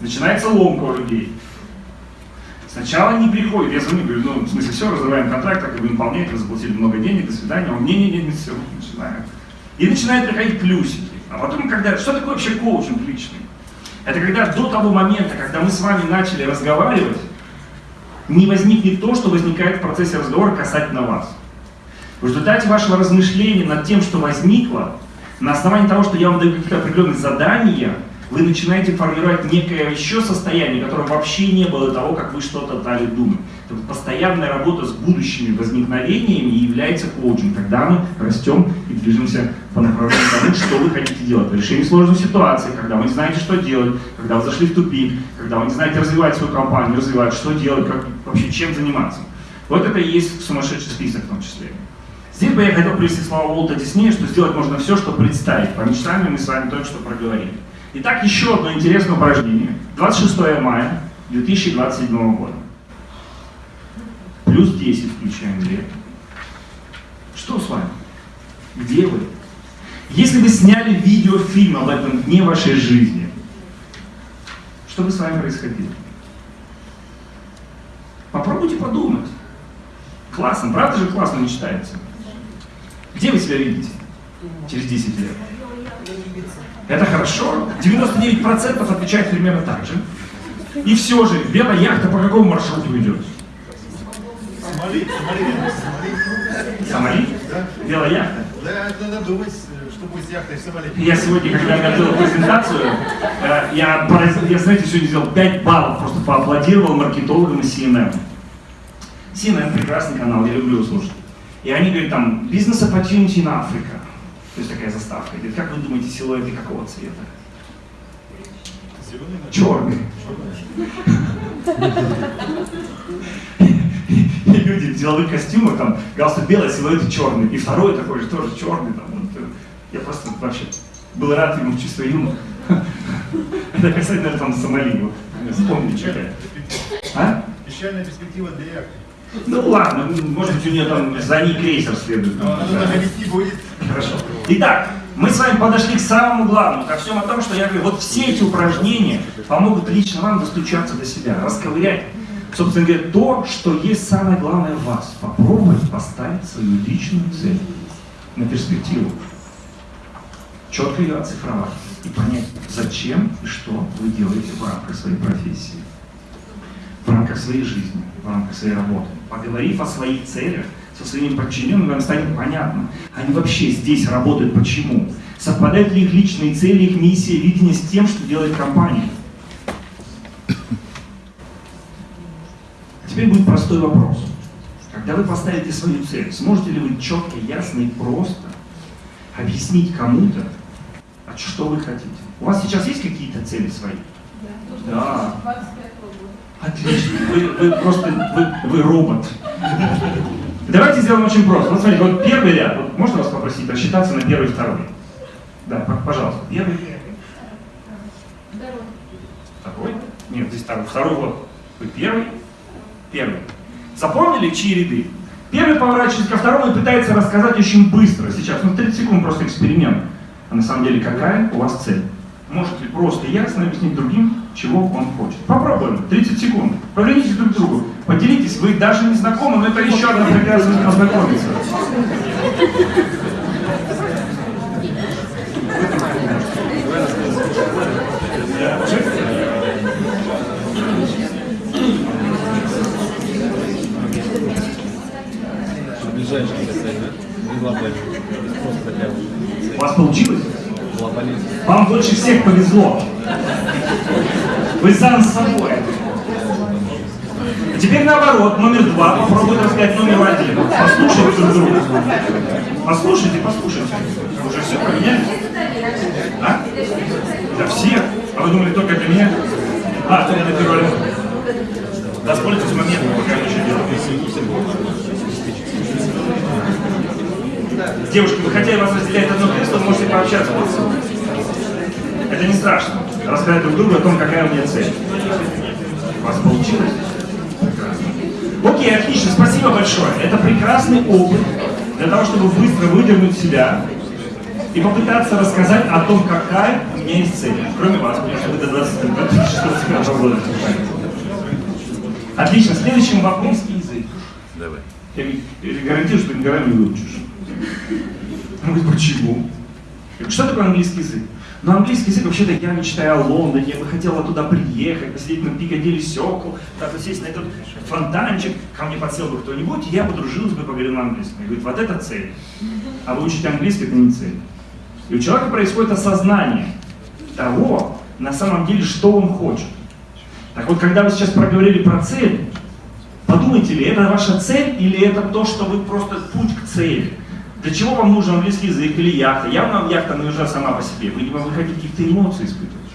Speaker 1: Начинается ломка у людей. Сначала не приходит, я звоню, говорю, ну, в смысле, все, разрываем контракт, как вы выполняете, вы заплатили много денег, до свидания, он, не-не-не, не все, начинаем. И начинают приходить плюсики. А потом, когда, что такое вообще коучинг личный? Это когда до того момента, когда мы с вами начали разговаривать, не возникнет то, что возникает в процессе разговора касательно вас. В результате вашего размышления над тем, что возникло, на основании того, что я вам даю какие-то определенные задания, вы начинаете формировать некое еще состояние, которое вообще не было того, как вы что-то дали думать. Это постоянная работа с будущими возникновениями является коучем. Тогда мы растем и движемся по направлению того, что вы хотите делать. Решение сложной ситуации, когда вы не знаете, что делать, когда вы зашли в тупик, когда вы не знаете развивать свою компанию, развивать, что делать, как, вообще чем заниматься. Вот это и есть сумасшедший список в том числе. Здесь бы я хотел привести слова Уолта Диснея, что сделать можно все, что представить. По мечтам мы с вами только что проговорили. Итак, еще одно интересное упражнение. 26 мая 2027 года. Плюс 10 включаем лет. Что с вами? Где вы? Если вы сняли видеофильм об этом дне вашей жизни, что бы с вами происходило? Попробуйте подумать. Классно, правда же классно мечтается? Где вы себя видите через 10 лет? Это хорошо. 99% отвечают примерно так же. И все же, белая яхта по какому маршруту идет?
Speaker 4: Сомали, Сомали.
Speaker 1: Сомали?
Speaker 4: Да.
Speaker 1: Белая яхта?
Speaker 4: Да, надо думать, что будет с яхтой в Сомали.
Speaker 1: Я сегодня, когда готовил презентацию, э, я, я, знаете, сегодня сделал 5 баллов, просто поаплодировал маркетологам из CNN. CNN прекрасный канал, я люблю его слушать. И они говорят там, бизнес opportunity in Africa. То есть такая заставка. Говорит, как вы думаете, силуэты какого цвета? Черный. И люди в деловых костюмах, там, галстук белый, силуэт черный. И второй такой же, тоже черный. Там, вот, э, я просто вообще был рад ему в чувство юмора. Это касательно там Сомали. вот, Вспомни, что это.
Speaker 4: Печальная перспектива для.
Speaker 1: Ну ладно, может быть у нее там за ней крейсер следует.
Speaker 4: Находить не будет.
Speaker 1: Хорошо. Итак, мы с вами подошли к самому главному, ко всем о том, что я говорю, вот все эти упражнения помогут лично вам достучаться до себя, расковырять, собственно говоря, то, что есть самое главное в вас. Попробовать поставить свою личную цель на перспективу. Четко ее оцифровать и понять, зачем и что вы делаете в рамках своей профессии, в рамках своей жизни, в рамках своей работы. Поговорив о своих целях, со своими подчиненными, вам станет понятно, они вообще здесь работают почему. Совпадают ли их личные цели, их миссия, видение с тем, что делает компания. А теперь будет простой вопрос. Когда вы поставите свою цель, сможете ли вы четко, ясно и просто объяснить кому-то, а что вы хотите? У вас сейчас есть какие-то цели свои? Да.
Speaker 3: 25 года.
Speaker 1: Отлично. Вы, вы просто, вы, вы робот. Давайте сделаем очень просто. Вот смотрите, вот первый ряд. Вот можно вас попросить рассчитаться на первый и второй? Да, пожалуйста. Первый.
Speaker 3: Второй.
Speaker 1: Второй? Нет, здесь второй. Второй вот. Вы первый? Первый. Запомнили, чьи ряды? Первый поворачивается ко второму и пытается рассказать очень быстро. Сейчас, ну 30 секунд просто эксперимент. А на самом деле какая у вас цель? Можете просто ясно объяснить другим, чего он хочет. Попробуем. 30 секунд. Повернитесь друг к другу. Поделитесь. Вы даже не знакомы, но это еще одна прекрасность познакомиться. У вас получилось? Вам больше всех повезло. Вы сам с собой. А теперь наоборот, номер два. Попробуйте рассказать номер один. Послушайте друг друга. Послушайте, послушайте. Уже все поменяли? А? Для всех? А вы думали только для меня? А, только для первого. Воспользуйтесь моментом, пока я еще делаю. Девушки, вы хотя и вас разделяет одно кресло, можете пообщаться. Это не страшно. Рассказать друг другу о том, какая у меня цель. У вас получилось? Прекрасно. Окей, отлично, спасибо большое. Это прекрасный опыт для того, чтобы быстро выдернуть себя и попытаться рассказать о том, какая у меня есть цель. Кроме вас, потому что вы до 20 года. Отлично, следующим вопрос язык.
Speaker 7: Давай.
Speaker 1: Я гарантирую, что ты никогда не выучишь. Он говорит, почему? Что такое английский язык? Ну, английский язык, вообще-то, я мечтаю о Лондоне, я бы хотела туда приехать, посидеть на Пикадилли Сёкл, так вот сесть на этот фонтанчик, ко мне подсел бы кто-нибудь, и я подружилась бы, поговорил на английском. Я говорю, вот это цель. А выучить английский – это не цель. И у человека происходит осознание того, на самом деле, что он хочет. Так вот, когда вы сейчас проговорили про цель, подумайте ли, это ваша цель или это то, что вы просто путь к цели? Для чего вам нужен английский язык или яхта? Явно вам яхта нужна сама по себе. Вы, вы хотите каких-то эмоций испытывать.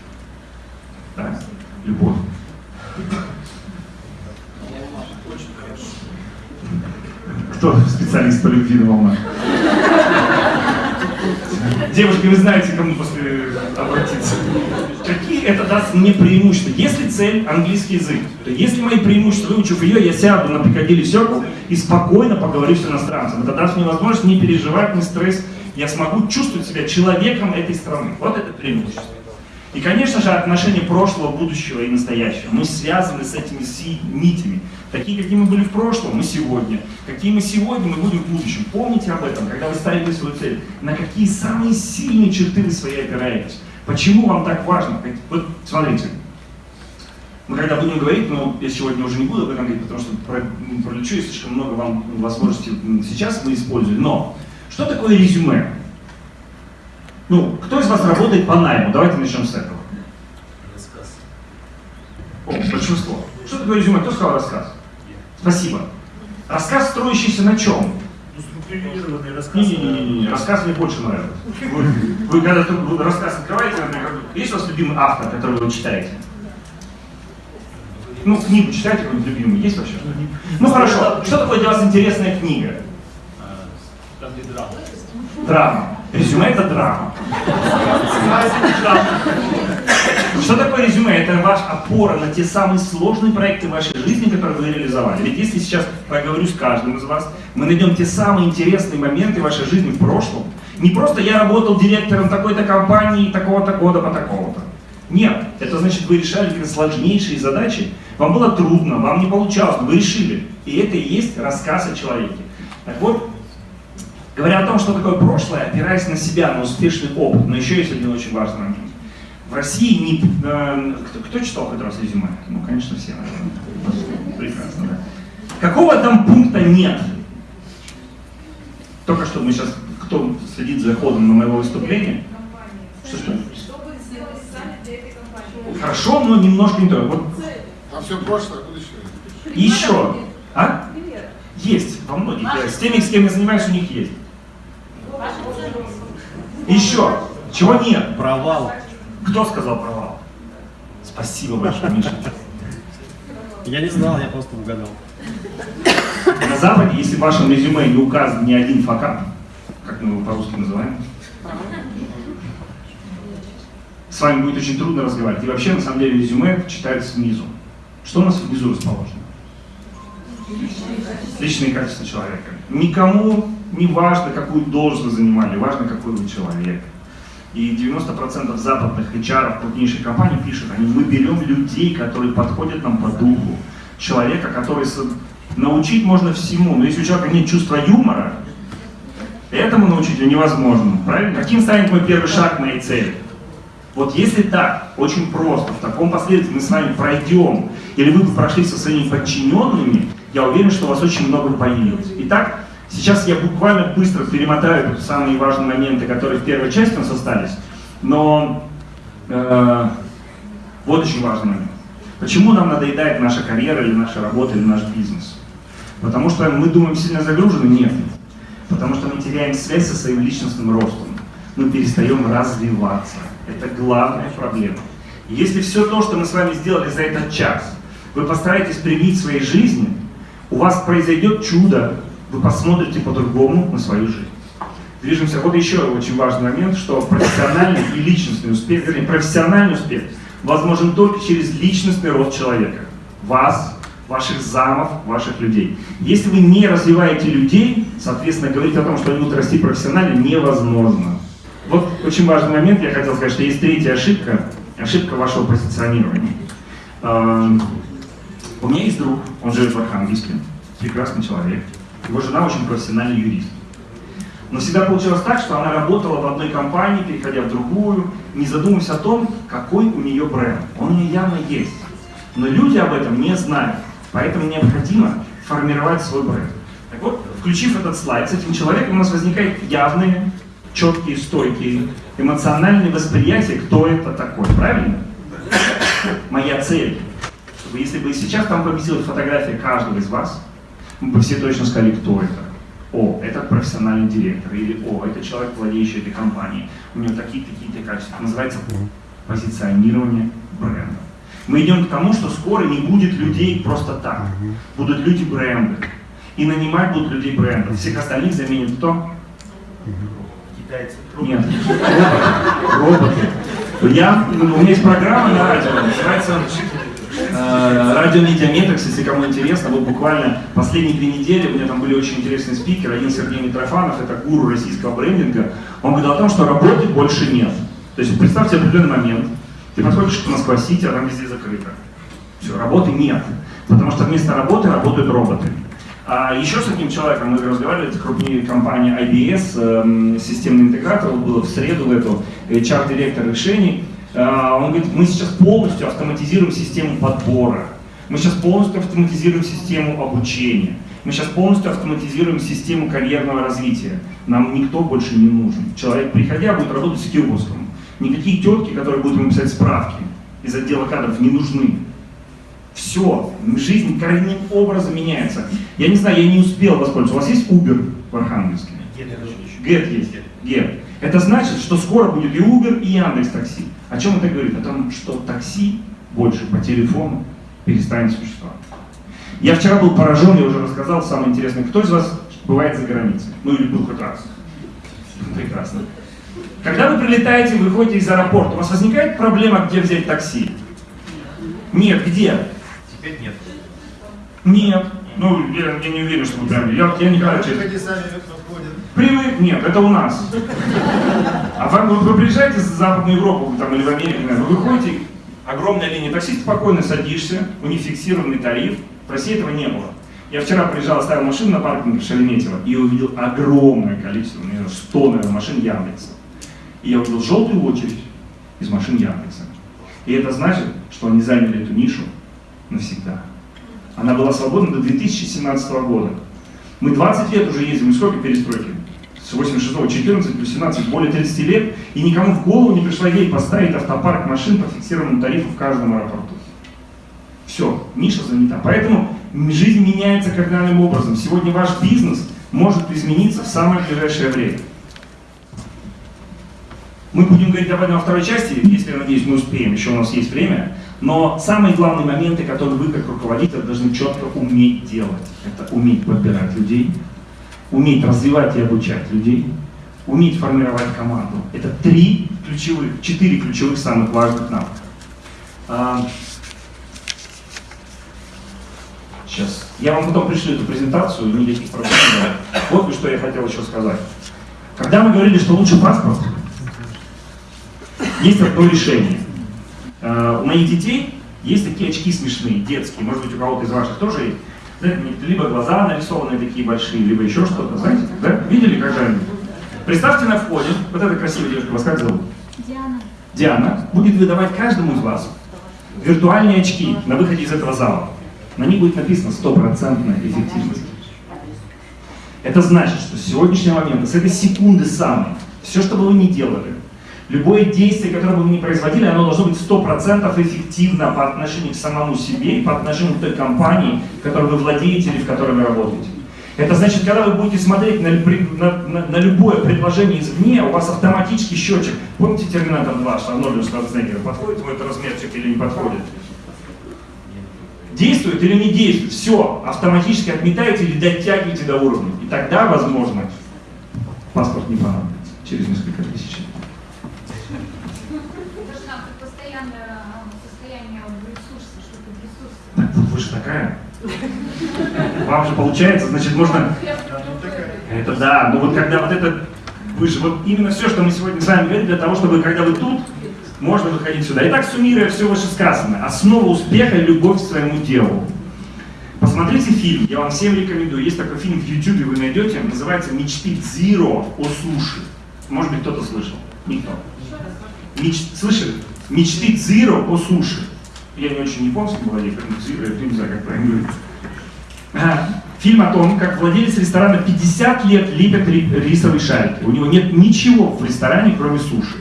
Speaker 1: Да? Любовь. Кто специалист по любви на волнах? Девушки, вы знаете, кому после обратиться. Какие это даст мне преимущества? Если цель английский язык, то если мои преимущества, выучив ее, я сяду на Пикадилли Circle и спокойно поговорю с иностранцем. Это даст мне возможность не переживать, не стресс. Я смогу чувствовать себя человеком этой страны. Вот это преимущество. И, конечно же, отношения прошлого, будущего и настоящего. Мы связаны с этими нитями. Такие, какие мы были в прошлом, мы сегодня. Какие мы сегодня, мы будем в будущем. Помните об этом, когда вы ставите свою цель. На какие самые сильные черты вы свои опираетесь. Почему вам так важно? Вот смотрите. Мы когда будем говорить, но я сегодня уже не буду об этом говорить, потому что пролечу и слишком много вам возможностей сейчас мы используем. Но что такое резюме? Ну, кто из вас работает по найму? Давайте начнем с этого.
Speaker 4: Рассказ.
Speaker 1: О, большинство. Что такое резюме? Кто сказал рассказ? Спасибо. Рассказ, строящийся на чем?
Speaker 4: Ну, структурированный рассказ.
Speaker 1: Не-не-не, рассказ мне больше нравится. Вы, вы когда вы рассказ открываете, есть у вас любимый автор, который вы читаете? Ну, книгу читаете какую-нибудь любимую? Есть вообще? Ну хорошо. Что такое для вас интересная книга?
Speaker 4: А, Там, где драма.
Speaker 1: Драма. Резюме это драма. Что такое резюме? Это ваш опора на те самые сложные проекты вашей жизни, которые вы реализовали. Ведь если сейчас проговорю с каждым из вас, мы найдем те самые интересные моменты вашей жизни в прошлом. Не просто я работал директором такой-то компании такого-то года по такого-то. Нет, это значит вы решали какие-то сложнейшие задачи, вам было трудно, вам не получалось, вы решили. И это и есть рассказ о человеке. Так вот, Говоря о том, что такое прошлое, опираясь на себя, на успешный опыт, но еще есть один очень важный момент. В России не... э, кто, кто читал хоть раз резюме? Ну, конечно, все, наверное. Прекрасно, да. Какого там пункта нет? Только что мы сейчас, кто следит за ходом на моего выступления? Что, что?
Speaker 3: Что вы сделали сами для этой компании?
Speaker 1: Хорошо, но немножко не то. Вот
Speaker 8: Там все прошлое, будущее.
Speaker 1: еще. А? Есть во многих. Я с теми, с кем я занимаюсь, у них есть. Еще. Чего нет?
Speaker 7: Провал.
Speaker 1: Кто сказал провал? Спасибо большое, Миша.
Speaker 7: Я не знал, я просто угадал.
Speaker 1: На Западе, если в вашем резюме не указан ни один факап, как мы его по-русски называем, с вами будет очень трудно разговаривать. И вообще, на самом деле, резюме читается снизу. Что у нас внизу расположено? Личные качества человека. Никому не важно, какую должность занимали, важно, какой вы человек. И 90% западных HR крупнейших компаний пишут, они, мы берем людей, которые подходят нам по духу. Человека, который со- научить можно всему, но если у человека нет чувства юмора, этому научить невозможно. Правильно? Каким станет мой первый шаг к моей цели? Вот если так, очень просто, в таком последовательности мы с вами пройдем, или вы бы прошли со своими подчиненными, я уверен, что у вас очень много появилось. Итак, сейчас я буквально быстро перемотаю самые важные моменты, которые в первой части у нас остались, но э, вот очень важный момент. Почему нам надоедает наша карьера или наша работа или наш бизнес? Потому что мы думаем сильно загружены? Нет. Потому что мы теряем связь со своим личностным ростом. Мы перестаем развиваться. Это главная проблема. Если все то, что мы с вами сделали за этот час, вы постараетесь привить в своей жизни, у вас произойдет чудо, вы посмотрите по-другому на свою жизнь. Движемся. Вот еще очень важный момент, что профессиональный и личностный успех, вернее, профессиональный успех возможен только через личностный рост человека. Вас, ваших замов, ваших людей. Если вы не развиваете людей, соответственно, говорить о том, что они будут расти профессионально, невозможно. Вот очень важный момент, я хотел сказать, что есть третья ошибка, ошибка вашего позиционирования. Эм, У меня есть друг, он живет в Архангельске, прекрасный человек. Его жена очень профессиональный юрист. Но всегда получилось так, что она работала в одной компании, переходя в другую, не задумываясь о том, какой у нее бренд. Он у нее явно есть. Но люди об этом не знают. Поэтому необходимо формировать свой бренд. Так вот, включив этот слайд, с этим человеком у нас возникают явные, четкие, стойкие, эмоциональные восприятия, кто это такой. Правильно? Моя цель, чтобы если бы сейчас там поместилась фотография каждого из вас, мы бы все точно сказали, кто это. О, это профессиональный директор, или о, это человек, владеющий этой компанией, у него такие-то, такие-то качества. Это называется позиционирование бренда. Мы идем к тому, что скоро не будет людей просто так. Будут люди бренды. И нанимать будут людей бренда. Всех остальных заменит кто?
Speaker 6: Китайцы.
Speaker 1: Нет. Роботы. Я, у меня есть программа на радио, называется Радио Медиаметрикс, если кому интересно, вот буквально последние две недели у меня там были очень интересные спикеры. Один Сергей Митрофанов, это гуру российского брендинга. Он говорил о том, что работы больше нет. То есть представьте определенный момент, ты подходишь к Москва-Сити, а там везде закрыто. Все, работы нет. Потому что вместо работы работают роботы. А еще с одним человеком мы разговаривали, это крупнее компания IBS, эм, системный интегратор, вот было в среду в эту, HR-директор решений. А, Он говорит, мы сейчас полностью автоматизируем систему подбора, мы сейчас полностью автоматизируем систему обучения, мы сейчас полностью автоматизируем систему карьерного развития. Нам никто больше не нужен. Человек, приходя, будет работать с киоском. Никакие тетки, которые будут ему писать справки из отдела кадров, не нужны. Все, жизнь коренным образом меняется. Я не знаю, я не успел воспользоваться. У вас есть Uber в Архангельске? Get есть. Get. Это значит, что скоро будет и Uber, и Яндекс Такси. О чем это говорит? О том, что такси больше по телефону перестанет существовать. Я вчера был поражен, я уже рассказал, самое интересное, кто из вас бывает за границей? Ну или был хоть раз? Прекрасно. Когда вы прилетаете, вы выходите из аэропорта, у вас возникает проблема, где взять такси? Нет, где?
Speaker 6: Теперь нет.
Speaker 1: Нет. Ну, я, я не уверен, что вы прям... Я, я никогда, честно. Привык? Нет, это у нас. А вы, вы приезжаете в Западную Европу там, или в Америку, вы выходите, огромная линия такси, спокойно садишься, у них фиксированный тариф. В России этого не было. Я вчера приезжал, оставил машину на паркинге в Шереметьево и увидел огромное количество, наверное, 100, наверное, машин Яндекса. И я увидел желтую очередь из машин Яндекса. И это значит, что они заняли эту нишу навсегда. Она была свободна до 2017 года. Мы 20 лет уже ездим, и сколько перестройки? С 86 14 плюс 17, более 30 лет, и никому в голову не пришла идея поставить автопарк машин по фиксированному тарифу в каждом аэропорту. Все, ниша занята. Поэтому жизнь меняется кардинальным образом. Сегодня ваш бизнес может измениться в самое ближайшее время. Мы будем говорить об этом во второй части, если, я надеюсь, мы успеем, еще у нас есть время. Но самые главные моменты, которые вы как руководитель должны четко уметь делать, это уметь подбирать людей, уметь развивать и обучать людей, уметь формировать команду. Это три ключевых, четыре ключевых самых важных навыка. А, Сейчас. Я вам потом пришлю эту презентацию, никаких проблем нет. Вот что я хотел еще сказать. Когда мы говорили, что лучше паспорт, есть одно решение. Э, У моих детей есть такие очки смешные, детские, может быть у кого-то из ваших тоже есть. Знаете, либо глаза нарисованные такие большие, либо еще что-то, знаете, да? Видели когда-нибудь? Представьте на входе, вот эта красивая девушка, вас как зовут?
Speaker 5: Диана.
Speaker 1: Диана будет выдавать каждому из вас виртуальные очки на выходе из этого зала. На них будет написано стопроцентная эффективность. Это значит, что с сегодняшнего момента, с этой секунды самой, все, что бы вы ни делали, любое действие, которое бы вы ни производили, оно должно быть 100% эффективно по отношению к самому себе и по отношению к той компании, которой вы владеете или в которой вы работаете. Это значит, когда вы будете смотреть на, на- на- на любое предложение извне, у вас автоматически счетчик. Помните Терминатор 2, что Арнольд Шварценеггер, подходит ему этот размерчик или не подходит? Действует или не действует, все, автоматически отметаете или дотягиваете до уровня. И тогда, возможно, паспорт не понадобится через несколько тысяч лет.
Speaker 5: Это же нам как постоянное а, состояние ресурса, что-то ресурсы.
Speaker 1: Так, вот вы же такая. Вам же получается, значит, можно... Это да, но вот когда вот это... Вы же вот именно все, что мы сегодня с вами говорим, для того, чтобы когда вы тут, можно выходить сюда. Итак, суммируя все вышесказанное, основа успеха – любовь к своему делу. Посмотрите фильм, я вам всем рекомендую. Есть такой фильм в YouTube, вы найдете, называется «Мечты Зиро о суши». Может быть, кто-то слышал? Никто. Меч... Слышали? Мечты Зиро о суши. Я не очень японский владею, поэтому не знаю, как правильно говорить. Фильм о том, как владелец ресторана 50 лет лепит ри- рисовые шарики. У него нет ничего в ресторане, кроме суши.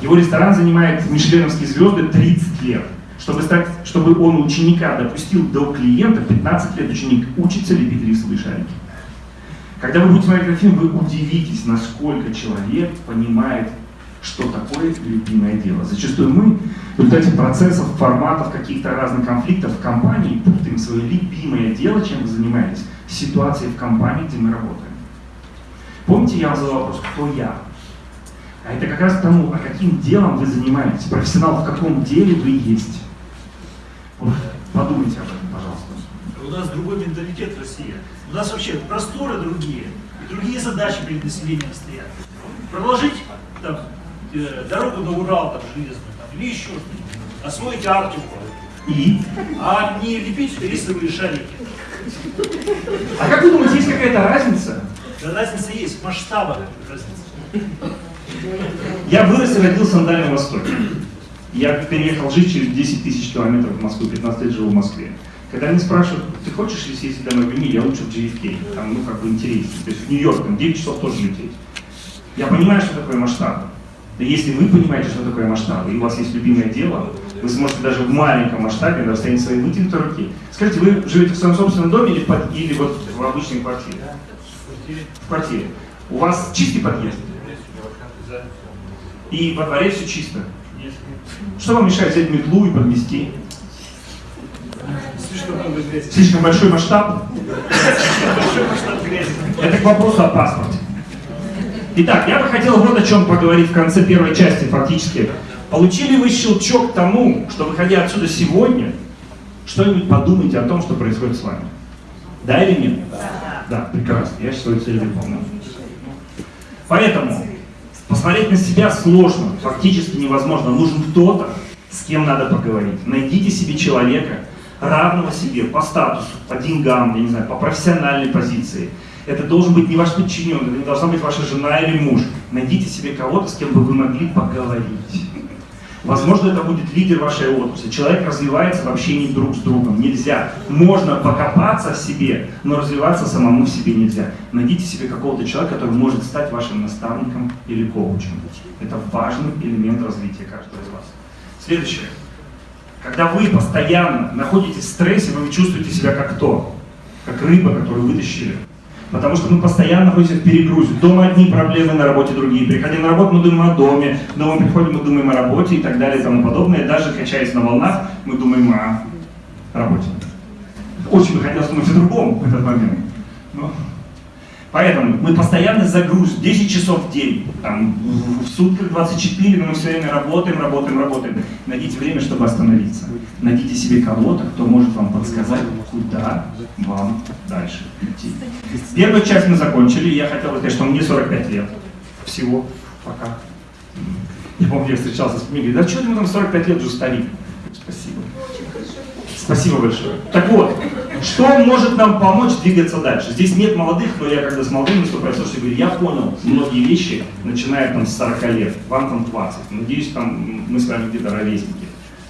Speaker 1: Его ресторан занимает мишленовские звезды 30 лет. Чтобы, стать, чтобы он ученика допустил до клиента, 15 лет ученик учится лепить рисовые шарики. Когда вы будете смотреть этот фильм, вы удивитесь, насколько человек понимает, что такое любимое дело. Зачастую мы в результате процессов, форматов, каких-то разных конфликтов в компании путаем свое любимое дело, чем вы занимаетесь, с ситуацией в компании, где мы работаем. Помните, я вам задал вопрос, кто я? А это как раз тому, а каким делом вы занимаетесь, профессионал в каком деле вы есть. Подумайте об этом, пожалуйста.
Speaker 4: У нас другой менталитет в России. У нас вообще просторы другие, и другие задачи перед населением стоят. Проложить там, э, дорогу на Урал там, железную там, или еще что-нибудь. Освоить Арктику.
Speaker 1: И?
Speaker 4: А не лепить рисовые шарики.
Speaker 1: А как вы думаете, есть какая-то разница?
Speaker 4: Да разница есть, в масштабах разница.
Speaker 1: Я вырос и родился на Дальнем Востоке. Я переехал жить через 10 тысяч километров в Москву, 15 лет жил в Москве. Когда меня спрашивают, ты хочешь ли съездить домой в я лучше в JFK, там, ну, как бы интереснее. То есть в Нью-Йорк, там 9 часов тоже лететь. Я понимаю, что такое масштаб. И если вы понимаете, что такое масштаб, и у вас есть любимое дело, вы сможете даже в маленьком масштабе расстояние своей вытянутой руки. Скажите, вы живете в своем собственном доме или, под- или вот в обычной квартире? В квартире. У вас чистый подъезд? И во дворе все чисто? Что вам мешает взять метлу и подмести?
Speaker 4: Слишком много грязи.
Speaker 1: Слишком большой масштаб?
Speaker 4: Большой масштаб грязи.
Speaker 1: Это к вопросу о паспорте. Итак, я бы хотел вот о чем поговорить в конце первой части фактически. Получили вы щелчок к тому, что выходя отсюда сегодня, что-нибудь подумайте о том, что происходит с вами? Да или нет? Да. Да, прекрасно. Я свою цель выполнил. Поэтому посмотреть на себя сложно, фактически невозможно. Нужен кто-то, с кем надо поговорить. Найдите себе человека, равного себе по статусу, по деньгам, я не знаю, по профессиональной позиции. Это должен быть не ваш подчиненный, это не должна быть ваша жена или муж. Найдите себе кого-то, с кем бы вы могли поговорить. Возможно, это будет лидер вашей отрасли. Человек развивается в общении друг с другом. Нельзя. Можно покопаться в себе, но развиваться самому в себе нельзя. Найдите себе какого-то человека, который может стать вашим наставником или коучем. Это важный элемент развития каждого из вас. Следующее. Когда вы постоянно находитесь в стрессе, вы чувствуете себя как кто? Как рыба, которую вытащили. Потому что мы постоянно находимся в перегрузе. Дома одни проблемы, на работе другие. Приходя на работу, мы думаем о доме. Дома приходим, мы думаем о работе и так далее и тому подобное. Даже качаясь на волнах, мы думаем о работе. Очень бы хотелось думать о другом в этот момент. Но... Поэтому мы постоянно загруз, 10 часов в день, там, в сутках 24, но мы все время работаем, работаем, работаем. Найдите время, чтобы остановиться. Найдите себе кого-то, кто может вам подсказать, куда вам дальше идти. Первую часть мы закончили, я хотел сказать, что мне 45 лет. Всего пока. Я помню, я встречался с книгой, да что ты ему там 45 лет уже старик? Спасибо. Спасибо большое. Так вот, что может нам помочь двигаться дальше? Здесь нет молодых, но я когда с молодыми слушайте, говорю, я понял многие вещи, начиная там с 40 лет, вам там 20. Надеюсь, там мы с вами где-то ровесники.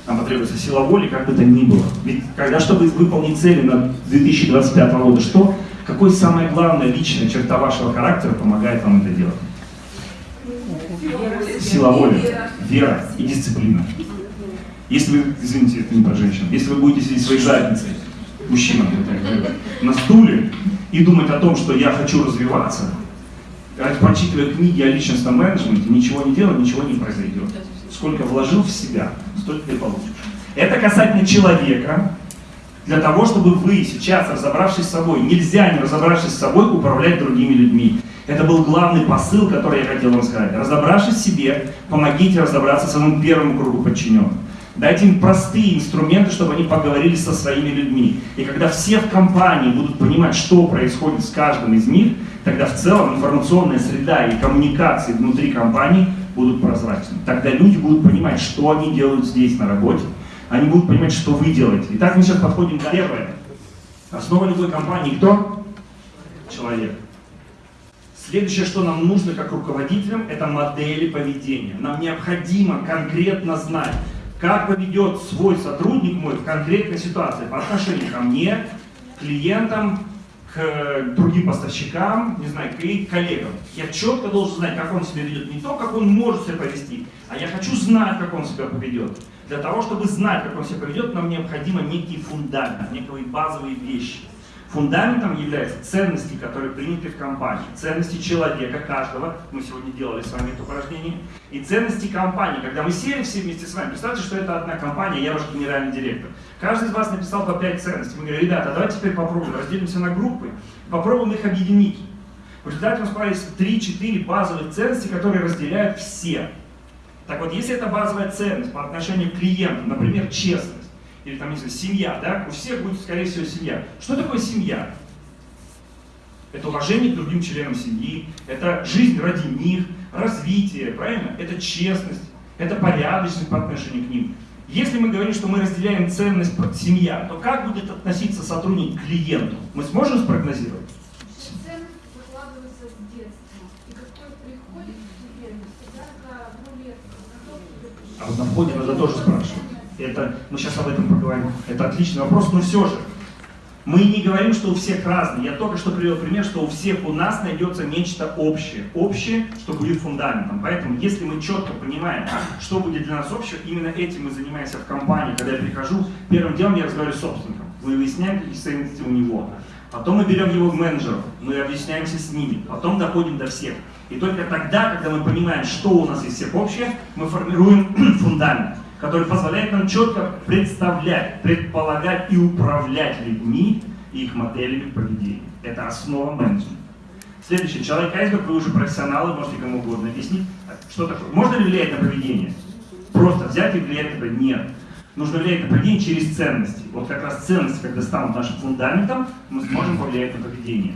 Speaker 1: Нам потребуется сила воли, как бы то ни было. Ведь когда, чтобы выполнить цели на 2025 года, что, какой самая главная личная черта вашего характера помогает вам это делать? Сила воли, вера и дисциплина. Если вы, извините, это не про женщин, если вы будете сидеть своей задницей, мужчина, на стуле и думать о том, что я хочу развиваться, прочитывая книги о личностном менеджменте, ничего не делать, ничего не произойдет. Сколько вложил в себя, столько и получишь. Это касательно человека, для того, чтобы вы сейчас, разобравшись с собой, нельзя, не разобравшись с собой, управлять другими людьми. Это был главный посыл, который я хотел вам сказать. Разобравшись в себе, помогите разобраться своему первому кругу подчиненных. Дайте им простые инструменты, чтобы они поговорили со своими людьми. И когда все в компании будут понимать, что происходит с каждым из них, тогда в целом информационная среда и коммуникации внутри компании будут прозрачны. Тогда люди будут понимать, что они делают здесь на работе. Они будут понимать, что вы делаете. Итак, мы сейчас подходим к первое. Основа любой компании кто? Человек. Следующее, что нам нужно как руководителям, это модели поведения. Нам необходимо конкретно знать, как поведет свой сотрудник мой в конкретной ситуации по отношению ко мне, клиентам, к другим поставщикам, не знаю, к коллегам. Я четко должен знать, как он себя ведет. Не то, как он может себя повести, а я хочу знать, как он себя поведет. Для того, чтобы знать, как он себя поведет, нам необходимо некий фундамент, некие базовые вещи. Фундаментом являются ценности, которые приняты в компании, ценности человека, каждого, мы сегодня делали с вами это упражнение, и ценности компании. Когда мы сели все вместе с вами, представьте, что это одна компания, я ваш генеральный директор. Каждый из вас написал по 5 ценностей. Мы говорим, ребята, давайте теперь попробуем, разделимся на группы, попробуем их объединить. В результате у нас появились 3-4 базовых ценности, которые разделяют все. Так вот, если это базовая ценность по отношению к клиенту, например, честность, или там, если семья, да, у всех будет, скорее всего, семья. Что такое семья? Это уважение к другим членам семьи, это жизнь ради них, развитие, правильно? Это честность, это порядочность по отношению к ним. Если мы говорим, что мы разделяем ценность семья, то как будет относиться сотрудник к клиенту? Мы сможем спрогнозировать?
Speaker 5: Ценность закладывается с детства. И какой приходит клиент, всегда за рулетку.
Speaker 1: А вот на входе надо тоже спрашивать. Это, мы сейчас об этом поговорим. Это отличный вопрос, но все же. Мы не говорим, что у всех разные. Я только что привел пример, что у всех у нас найдется нечто общее. Общее, что будет фундаментом. Поэтому, если мы четко понимаем, что будет для нас общее, именно этим мы занимаемся в компании. Когда я прихожу, первым делом я разговариваю с собственником. Мы выясняем, какие ценности у него. Потом мы берем его менеджеров, мы объясняемся с ними. Потом доходим до всех. И только тогда, когда мы понимаем, что у нас из всех общее, мы формируем фундамент который позволяет нам четко представлять, предполагать и управлять людьми и их моделями поведения. Это основа менеджмента. Следующий. Человек айсберг, вы уже профессионалы, можете кому угодно объяснить. Что такое? Можно ли влиять на поведение? Просто взять и влиять на? Нет. Нужно влиять на поведение через ценности. Вот как раз ценности, когда станут нашим фундаментом, мы сможем повлиять на поведение.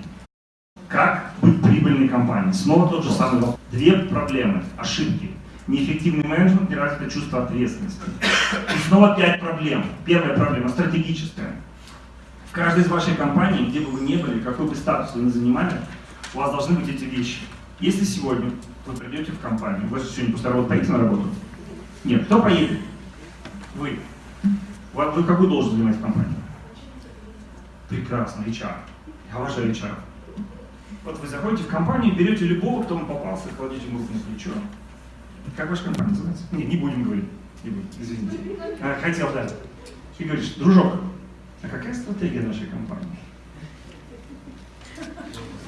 Speaker 1: Как быть прибыльной компанией? Снова тот же самый вопрос. Две проблемы, ошибки неэффективный менеджмент, неразвитое чувство ответственности. И снова пять проблем. Первая проблема стратегическая. В каждой из вашей компаний, где бы вы ни были, какой бы статус вы ни занимали, у вас должны быть эти вещи. Если сегодня вы придете в компанию, вы сегодня после работы поедете на работу? Нет. Кто поедет? Вы. Вы какую должность занимаете в компании? Прекрасно, HR. Я уважаю HR. Вот вы заходите в компанию, берете любого, кто вам попался, кладете ему на плечо, как ваша компания называется? Не, не будем говорить. Не будем, извините. А, хотел, да. И говоришь, дружок, а какая стратегия нашей компании?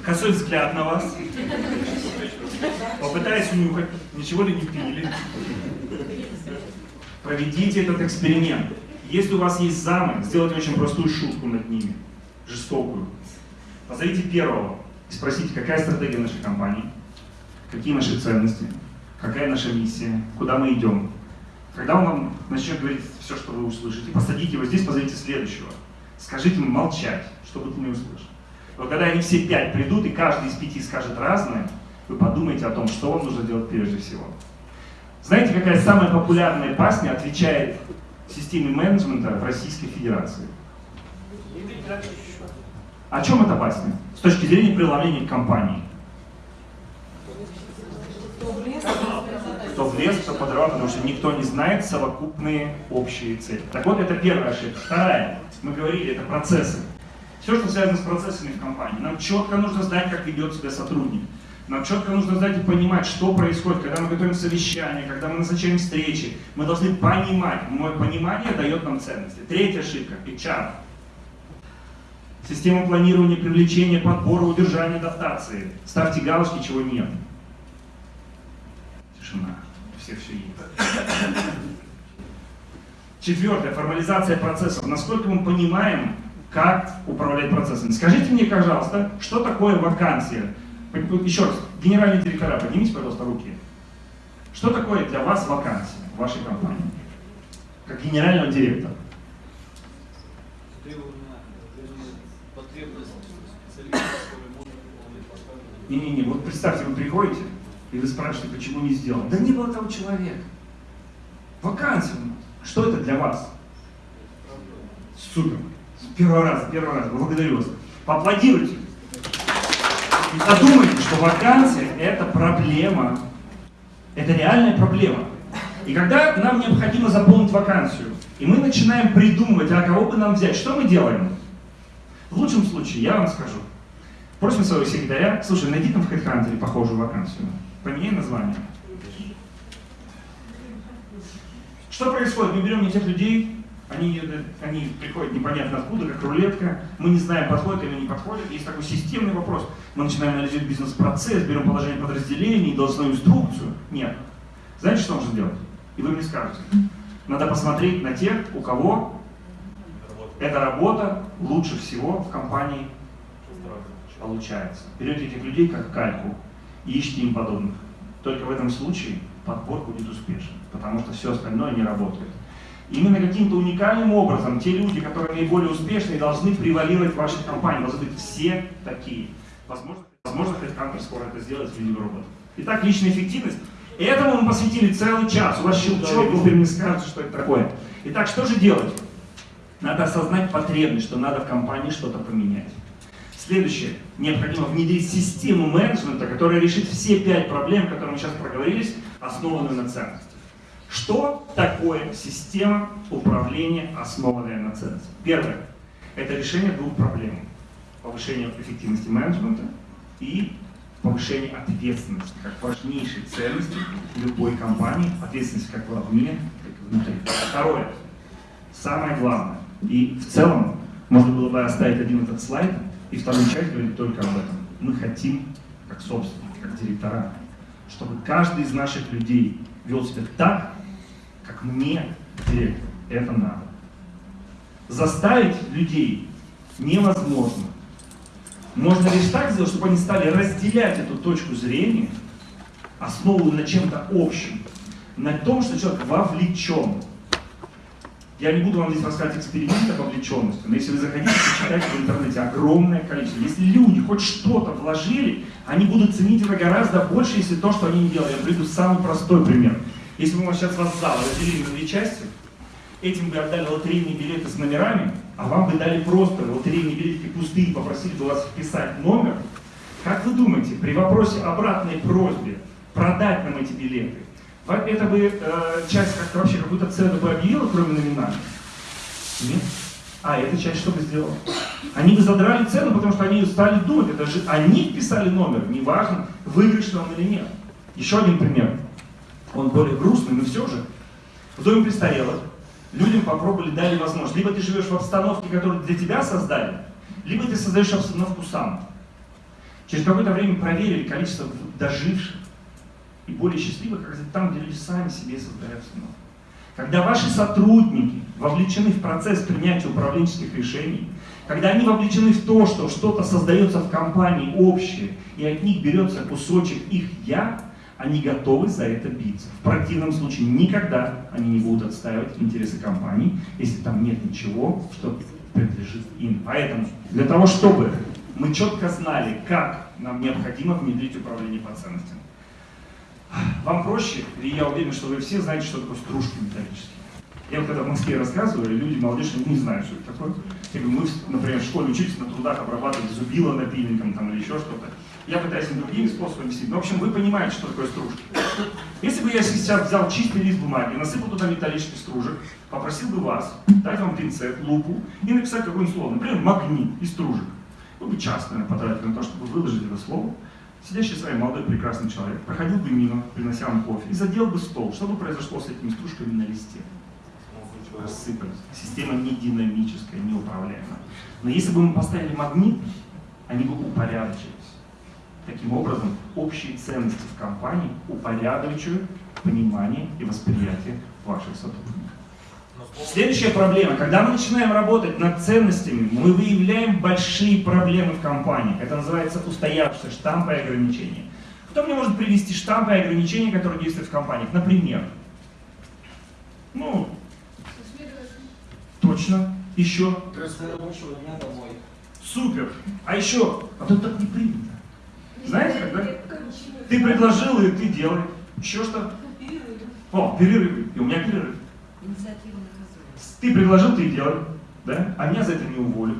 Speaker 1: Косой взгляд на вас. Попытаясь унюхать, ничего ли не пили. Проведите этот эксперимент. Если у вас есть замы, сделайте очень простую шутку над ними, жестокую. Позовите первого и спросите, какая стратегия нашей компании, какие наши ценности, какая наша миссия, куда мы идем. Когда он вам начнет говорить все, что вы услышите, посадите его здесь, позовите следующего. Скажите ему молчать, чтобы ты не услышал. Вот когда они все пять придут, и каждый из пяти скажет разное, вы подумайте о том, что вам нужно делать прежде всего. Знаете, какая самая популярная басня отвечает системе менеджмента в Российской Федерации? О чем эта басня? С точки зрения преломления компании. Кто в лес, кто по дрова, потому что никто не знает совокупные общие цели. Так вот, это первая ошибка. Вторая, мы говорили, это процессы. Все, что связано с процессами в компании. Нам четко нужно знать, как ведет себя сотрудник. Нам четко нужно знать и понимать, что происходит, когда мы готовим совещание, когда мы назначаем встречи. Мы должны понимать. Мое понимание дает нам ценности. Третья ошибка – HR. Система планирования, привлечения, подбора, удержания, адаптации. Ставьте галочки, чего нет. Тишина. У всех все есть. Четвертое. Формализация процессов. Насколько мы понимаем, как управлять процессами. Скажите мне, пожалуйста, что такое вакансия? Еще раз, генеральные директора, поднимите, пожалуйста, руки. Что такое для вас вакансия в вашей компании? Как генерального директора. Не-не-не, вот представьте, вы приходите, и вы спрашиваете, почему не сделал. Да не было того человека. Вакансия. Что это для вас? Супер. Первый раз, первый раз. Благодарю вас. Поаплодируйте. И подумайте, что вакансия – это проблема. Это реальная проблема. И когда нам необходимо заполнить вакансию, и мы начинаем придумывать, а кого бы нам взять, что мы делаем? В лучшем случае, я вам скажу, просим своего секретаря, слушай, найди там в HeadHunter похожую вакансию, поменяй название. Что происходит? Мы берем не тех людей, они, они приходят непонятно откуда, как рулетка, мы не знаем, подходят или не подходят. Есть такой системный вопрос. Мы начинаем анализировать бизнес-процесс, берем положение подразделений, должностную инструкцию. Нет. Знаете, что нужно делать? И вы мне скажете. Надо посмотреть на тех, у кого эта работа лучше всего в компании получается. Берете этих людей как кальку ищите им подобных. Только в этом случае подбор будет успешен, потому что все остальное не работает. Именно каким-то уникальным образом те люди, которые наиболее успешные, должны превалировать в вашей компании. Должны быть все такие. Возможно, возможно HeadHunter скоро это сделает в виде робота. Итак, личная эффективность. Этому мы посвятили целый час. У вас щелчок, вы мне скажете, что это такое. Итак, что же делать? Надо осознать потребность, что надо в компании что-то поменять. Следующее. Необходимо внедрить систему менеджмента, которая решит все пять проблем, которые мы сейчас проговорились, основанную на ценности. Что такое система управления, основанная на ценности? Первое. Это решение двух проблем. Повышение эффективности менеджмента и повышение ответственности, как важнейшей ценности любой компании, ответственность как вовне, так и внутри. Второе. Самое главное. И в целом можно было бы оставить один этот слайд и вторую часть говорить только об этом. Мы хотим, как собственники, как директора, чтобы каждый из наших людей вел себя так, как мне, директор, это надо. Заставить людей невозможно. Можно лишь так сделать, чтобы они стали разделять эту точку зрения, основанную на чем-то общем, на том, что человек вовлечен. Я не буду вам здесь рассказывать эксперименты о вовлеченности, но если вы захотите, почитайте в интернете огромное количество. Если люди хоть что-то вложили, они будут ценить это гораздо больше, если то, что они не делали. Я приведу самый простой пример. Если мы сейчас вас зал разделили на две части, этим бы отдали лотерейные билеты с номерами, а вам бы дали просто лотерейные билетики пустые, попросили бы вас вписать номер, как вы думаете, при вопросе обратной просьбе продать нам эти билеты, это бы э, часть как вообще какую-то цену бы объявила, кроме номинальной? Нет. А эта часть что бы сделала? Они бы задрали цену, потому что они стали думать, это же они вписали номер, неважно, выигрышный он или нет. Еще один пример он более грустный, но все же. В доме престарелых людям попробовали, дали возможность. Либо ты живешь в обстановке, которую для тебя создали, либо ты создаешь обстановку сам. Через какое-то время проверили количество доживших и более счастливых, как там, где люди сами себе создают цену. Когда ваши сотрудники вовлечены в процесс принятия управленческих решений, когда они вовлечены в то, что что-то создается в компании общее, и от них берется кусочек их «я», они готовы за это биться. В противном случае никогда они не будут отстаивать интересы компании, если там нет ничего, что принадлежит им. Поэтому для того, чтобы мы четко знали, как нам необходимо внедрить управление по ценностям, вам проще, и я уверен, что вы все знаете, что такое стружки металлические. Я вот когда в Москве рассказываю, люди, молодежь, не знают, что это такое. Я говорю, мы, например, в школе учились на трудах обрабатывать зубило напильником там, или еще что-то. Я пытаюсь им другими способами объяснить. Но, в общем, вы понимаете, что такое стружки. Если бы я сейчас взял чистый лист бумаги, насыпал туда металлический стружек, попросил бы вас дать вам пинцет, лупу и написать какое-нибудь слово, например, магнит и стружек. Вы бы час, наверное, потратили на то, чтобы выложить это слово. Сидящий с вами молодой прекрасный человек проходил бы мимо, принося вам кофе, и задел бы стол. Что бы произошло с этими стружками на листе? Рассыпались. Система не динамическая, не управляемая. Но если бы мы поставили магнит, они бы упорядочились. Таким образом, общие ценности в компании упорядочивают понимание и восприятие ваших сотрудников. Следующая проблема. Когда мы начинаем работать над ценностями, мы выявляем большие проблемы в компании. Это называется устоявшиеся штампы и ограничения. Кто мне может привести штампы и ограничения, которые действуют в компаниях? Например, ну, точно, еще, супер, а еще, а тут так не принято. Знаете, когда ты предложил, и ты делай. Еще что? О, перерыв. И у меня перерыв. Ты предложил, ты делай. Да? А меня за это не уволят.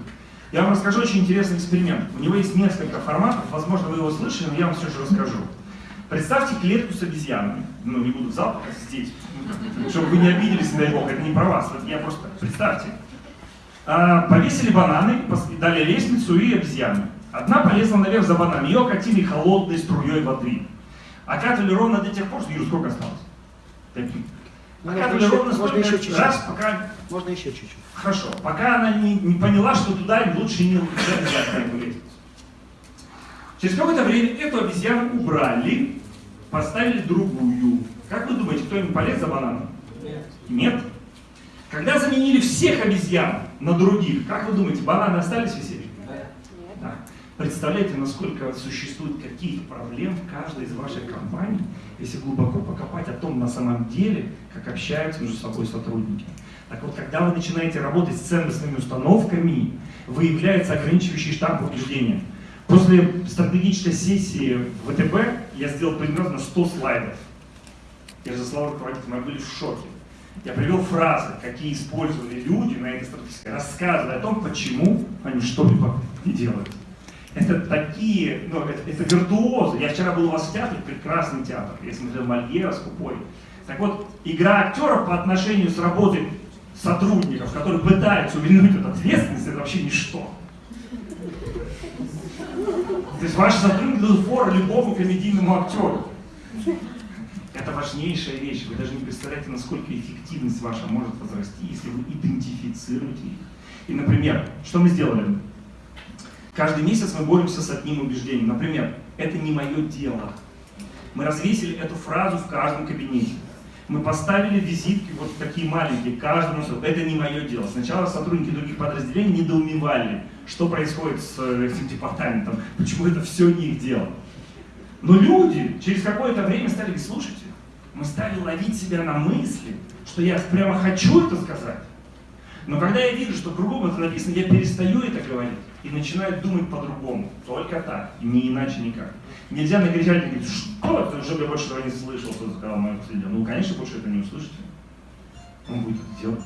Speaker 1: Я вам расскажу очень интересный эксперимент. У него есть несколько форматов, возможно, вы его слышали, но я вам все же расскажу. Представьте клетку с обезьянами. Ну, не буду в зал, пока здесь. Чтобы вы не обиделись, дай бог, это не про вас. Это я просто... Представьте. А, повесили бананы, дали лестницу и обезьяны. Одна полезла наверх за бананами, ее окатили холодной струей воды. Окатывали ровно до тех пор, что Юр, сколько осталось? Пять минут.
Speaker 9: Можно
Speaker 1: Окатывали ровно столько раз, пока
Speaker 9: Можно еще чуть-чуть.
Speaker 1: Хорошо. Пока она не, не поняла, что туда лучше не лестницу. Через какое-то время эту обезьяну убрали, поставили другую. Как вы думаете, кто-нибудь полез за бананом?
Speaker 2: Нет.
Speaker 1: Нет. Когда заменили всех обезьян на других, как вы думаете, бананы остались висеть?
Speaker 2: Да.
Speaker 1: Да. Представляете, насколько существует каких проблем в каждой из ваших компаний, если глубоко покопать о том на самом деле, как общаются между собой сотрудники. Так вот, когда вы начинаете работать с ценностными установками, выявляется ограничивающий штамп убеждения. После стратегической сессии в ВТБ я сделал примерно 100 слайдов. Я же слова руководителя, мы были в шоке. Я привел фразы, какие использовали люди на этой стратегической, рассказывая о том, почему они что-либо не делают. Это такие, ну, это, это виртуозы. Я вчера был у вас в театре, прекрасный театр. Я смотрел Мольера с Купой. Так вот, игра актеров по отношению с работой сотрудников, которые пытаются увильнуть от ответственности, это вообще ничто. То есть ваши сотрудники дадут фору любому комедийному актеру. Это важнейшая вещь. Вы даже не представляете, насколько эффективность ваша может возрасти, если вы идентифицируете их. И, например, что мы сделали? Каждый месяц мы боремся с одним убеждением. Например, это не мое дело. Мы развесили эту фразу в каждом кабинете. Мы поставили визитки вот такие маленькие, каждому. Это не мое дело. Сначала сотрудники других подразделений недоумевали, что происходит с э, этим департаментом, почему это все не их дело. Но люди через какое-то время стали слушайте, мы стали ловить себя на мысли, что я прямо хочу это сказать. Но когда я вижу, что кругом это написано, я перестаю это говорить и начинаю думать по-другому. Только так, не иначе никак. Нельзя накричать и говорить, что уже я больше этого не слышал, что сказал мой последний. Ну, конечно, больше это не услышите. Он будет это делать.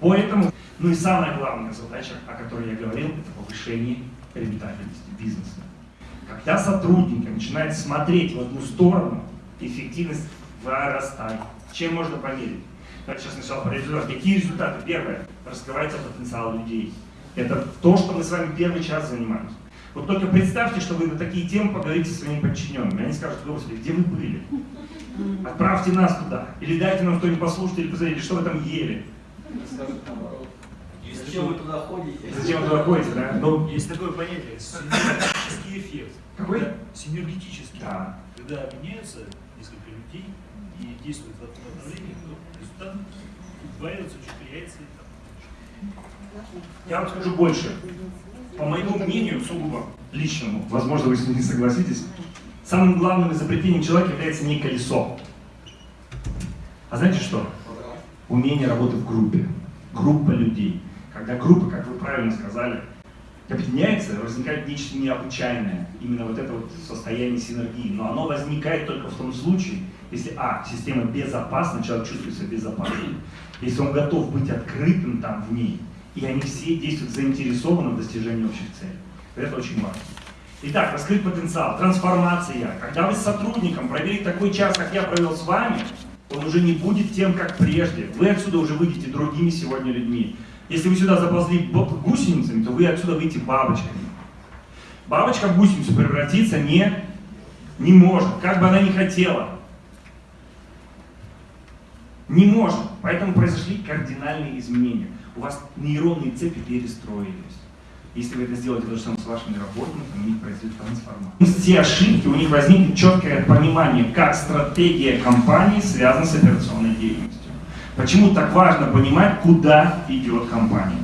Speaker 1: Поэтому, ну и самая главная задача, о которой я говорил, это повышение рентабельности бизнеса. Когда сотрудники начинают смотреть в одну сторону, эффективность вырастает. Чем можно померить? Давайте сейчас сначала про результаты. Какие результаты? Первое. Раскрывается потенциал людей. Это то, что мы с вами первый час занимаемся. Вот только представьте, что вы на такие темы поговорите со своими подчиненными. Они скажут, господи, где вы были? Отправьте нас туда. Или дайте нам кто-нибудь послушать, или посмотрите, что вы там ели.
Speaker 2: Скажут наоборот.
Speaker 6: Есть
Speaker 2: Зачем вы туда ходите?
Speaker 1: Зачем вы туда ходите, да? Ну,
Speaker 4: Есть такое понятие, синергетический эффект.
Speaker 1: Какой?
Speaker 4: Синергетический.
Speaker 1: Да.
Speaker 4: Когда меняются несколько людей и действуют в одном направлении, то результат удваивается, учетверяется. и там.
Speaker 1: Я вам скажу больше. По моему мнению, сугубо личному, возможно, вы с ним не согласитесь, самым главным изобретением человека является не колесо. А знаете что? Умение работы в группе. Группа людей. Когда группа, как вы правильно сказали, объединяется, возникает нечто необычайное. Именно вот это вот состояние синергии. Но оно возникает только в том случае, если, а, система безопасна, человек чувствует себя безопасным, если он готов быть открытым там в ней, и они все действуют заинтересованно в достижении общих целей. Это очень важно. Итак, раскрыть потенциал, трансформация. Когда вы с сотрудником провели такой час, как я провел с вами, он уже не будет тем, как прежде. Вы отсюда уже выйдете другими сегодня людьми. Если вы сюда заползли гусеницами, то вы отсюда выйдете бабочками. Бабочка в гусеницу превратиться не, не может, как бы она ни хотела. Не может. Поэтому произошли кардинальные изменения. У вас нейронные цепи перестроились. Если вы это сделаете то же самое с вашими работниками, у них произойдет трансформация. Все ошибки, у них возникнет четкое понимание, как стратегия компании связана с операционной деятельностью. Почему так важно понимать, куда идет компания.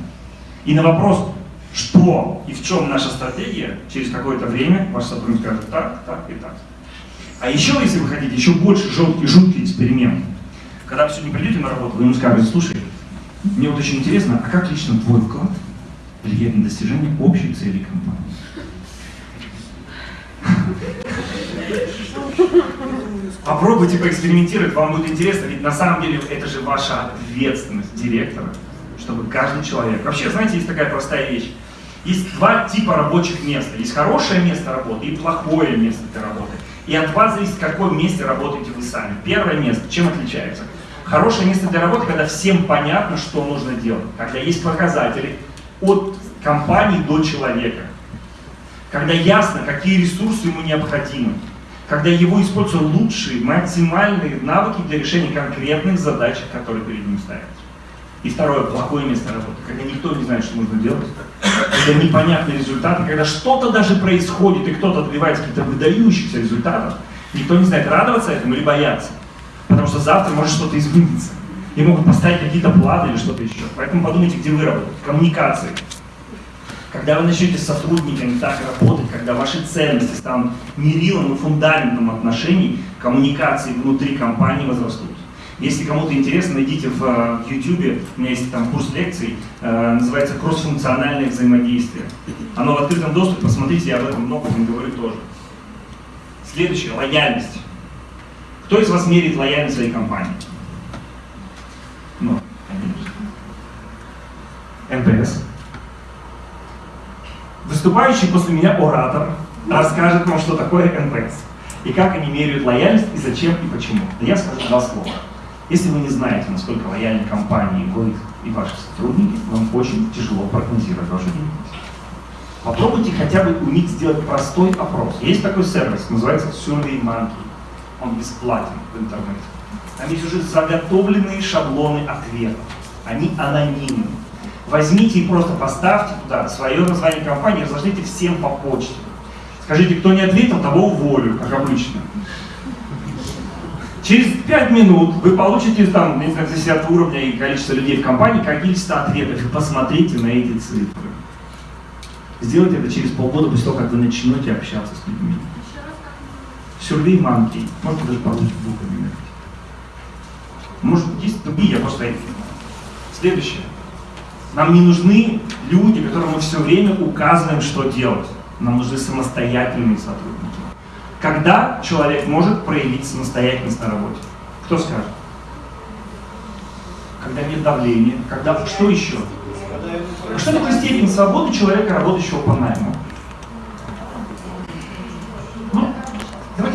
Speaker 1: И на вопрос, что и в чем наша стратегия, через какое-то время ваш сотрудник скажет так, так и так. А еще, если вы хотите, еще больше жуткий, жуткий эксперимент. Когда вы сегодня придете на работу, вы ему скажете, слушай, мне вот очень интересно, а как лично твой вклад влияет на достижение общей цели компании? Попробуйте поэкспериментировать, вам будет интересно, ведь на самом деле это же ваша ответственность директора, чтобы каждый человек... Вообще, знаете, есть такая простая вещь. Есть два типа рабочих места. Есть хорошее место работы и плохое место для работы. И от вас зависит, в каком месте работаете вы сами. Первое место, чем отличается? Хорошее место для работы, когда всем понятно, что нужно делать. Когда есть показатели от компании до человека. Когда ясно, какие ресурсы ему необходимы. Когда его используют лучшие, максимальные навыки для решения конкретных задач, которые перед ним ставят. И второе, плохое место работы, когда никто не знает, что нужно делать, когда непонятные результаты, когда что-то даже происходит, и кто-то добивается каких-то выдающихся результатов, никто не знает, радоваться этому или бояться. Потому что завтра может что-то измениться. И могут поставить какие-то планы или что-то еще. Поэтому подумайте, где вы работаете. Коммуникации. Когда вы начнете с сотрудниками так работать, когда ваши ценности станут мерилом и фундаментом отношений, коммуникации внутри компании возрастут. Если кому-то интересно, найдите в э, YouTube, у меня есть там курс лекций, э, называется «Кроссфункциональное взаимодействие». Оно в открытом доступе, посмотрите, я об этом много вам говорю тоже. Следующее, лояльность. Кто из вас меряет лояльность своей компании? Ну, конечно. Выступающий после меня оратор расскажет вам, что такое NPS. И как они меряют лояльность, и зачем, и почему. Да я скажу два слова. Если вы не знаете, насколько лояльны компании вы и ваши сотрудники, вам очень тяжело прогнозировать вашу деятельность. Попробуйте хотя бы уметь сделать простой опрос. Есть такой сервис, называется SurveyMonkey. Он бесплатен в интернете. Там есть уже заготовленные шаблоны ответов. Они анонимны. Возьмите и просто поставьте туда свое название компании, разложите всем по почте. Скажите, кто не ответил, того уволю, как обычно. Через 5 минут вы получите там, не знаю, зависит от уровня и количества людей в компании, количество ответов. И посмотрите на эти цифры. Сделайте это через полгода после того, как вы начнете общаться с людьми. Survey Monkey. Может, даже по-русски буквами написать. Может, есть другие, я просто... Следующее. Нам не нужны люди, которым мы все время указываем, что делать. Нам нужны самостоятельные сотрудники. Когда человек может проявить самостоятельность на работе? Кто скажет? Когда нет давления, когда... Что еще? Что такое степень свободы человека, работающего по найму?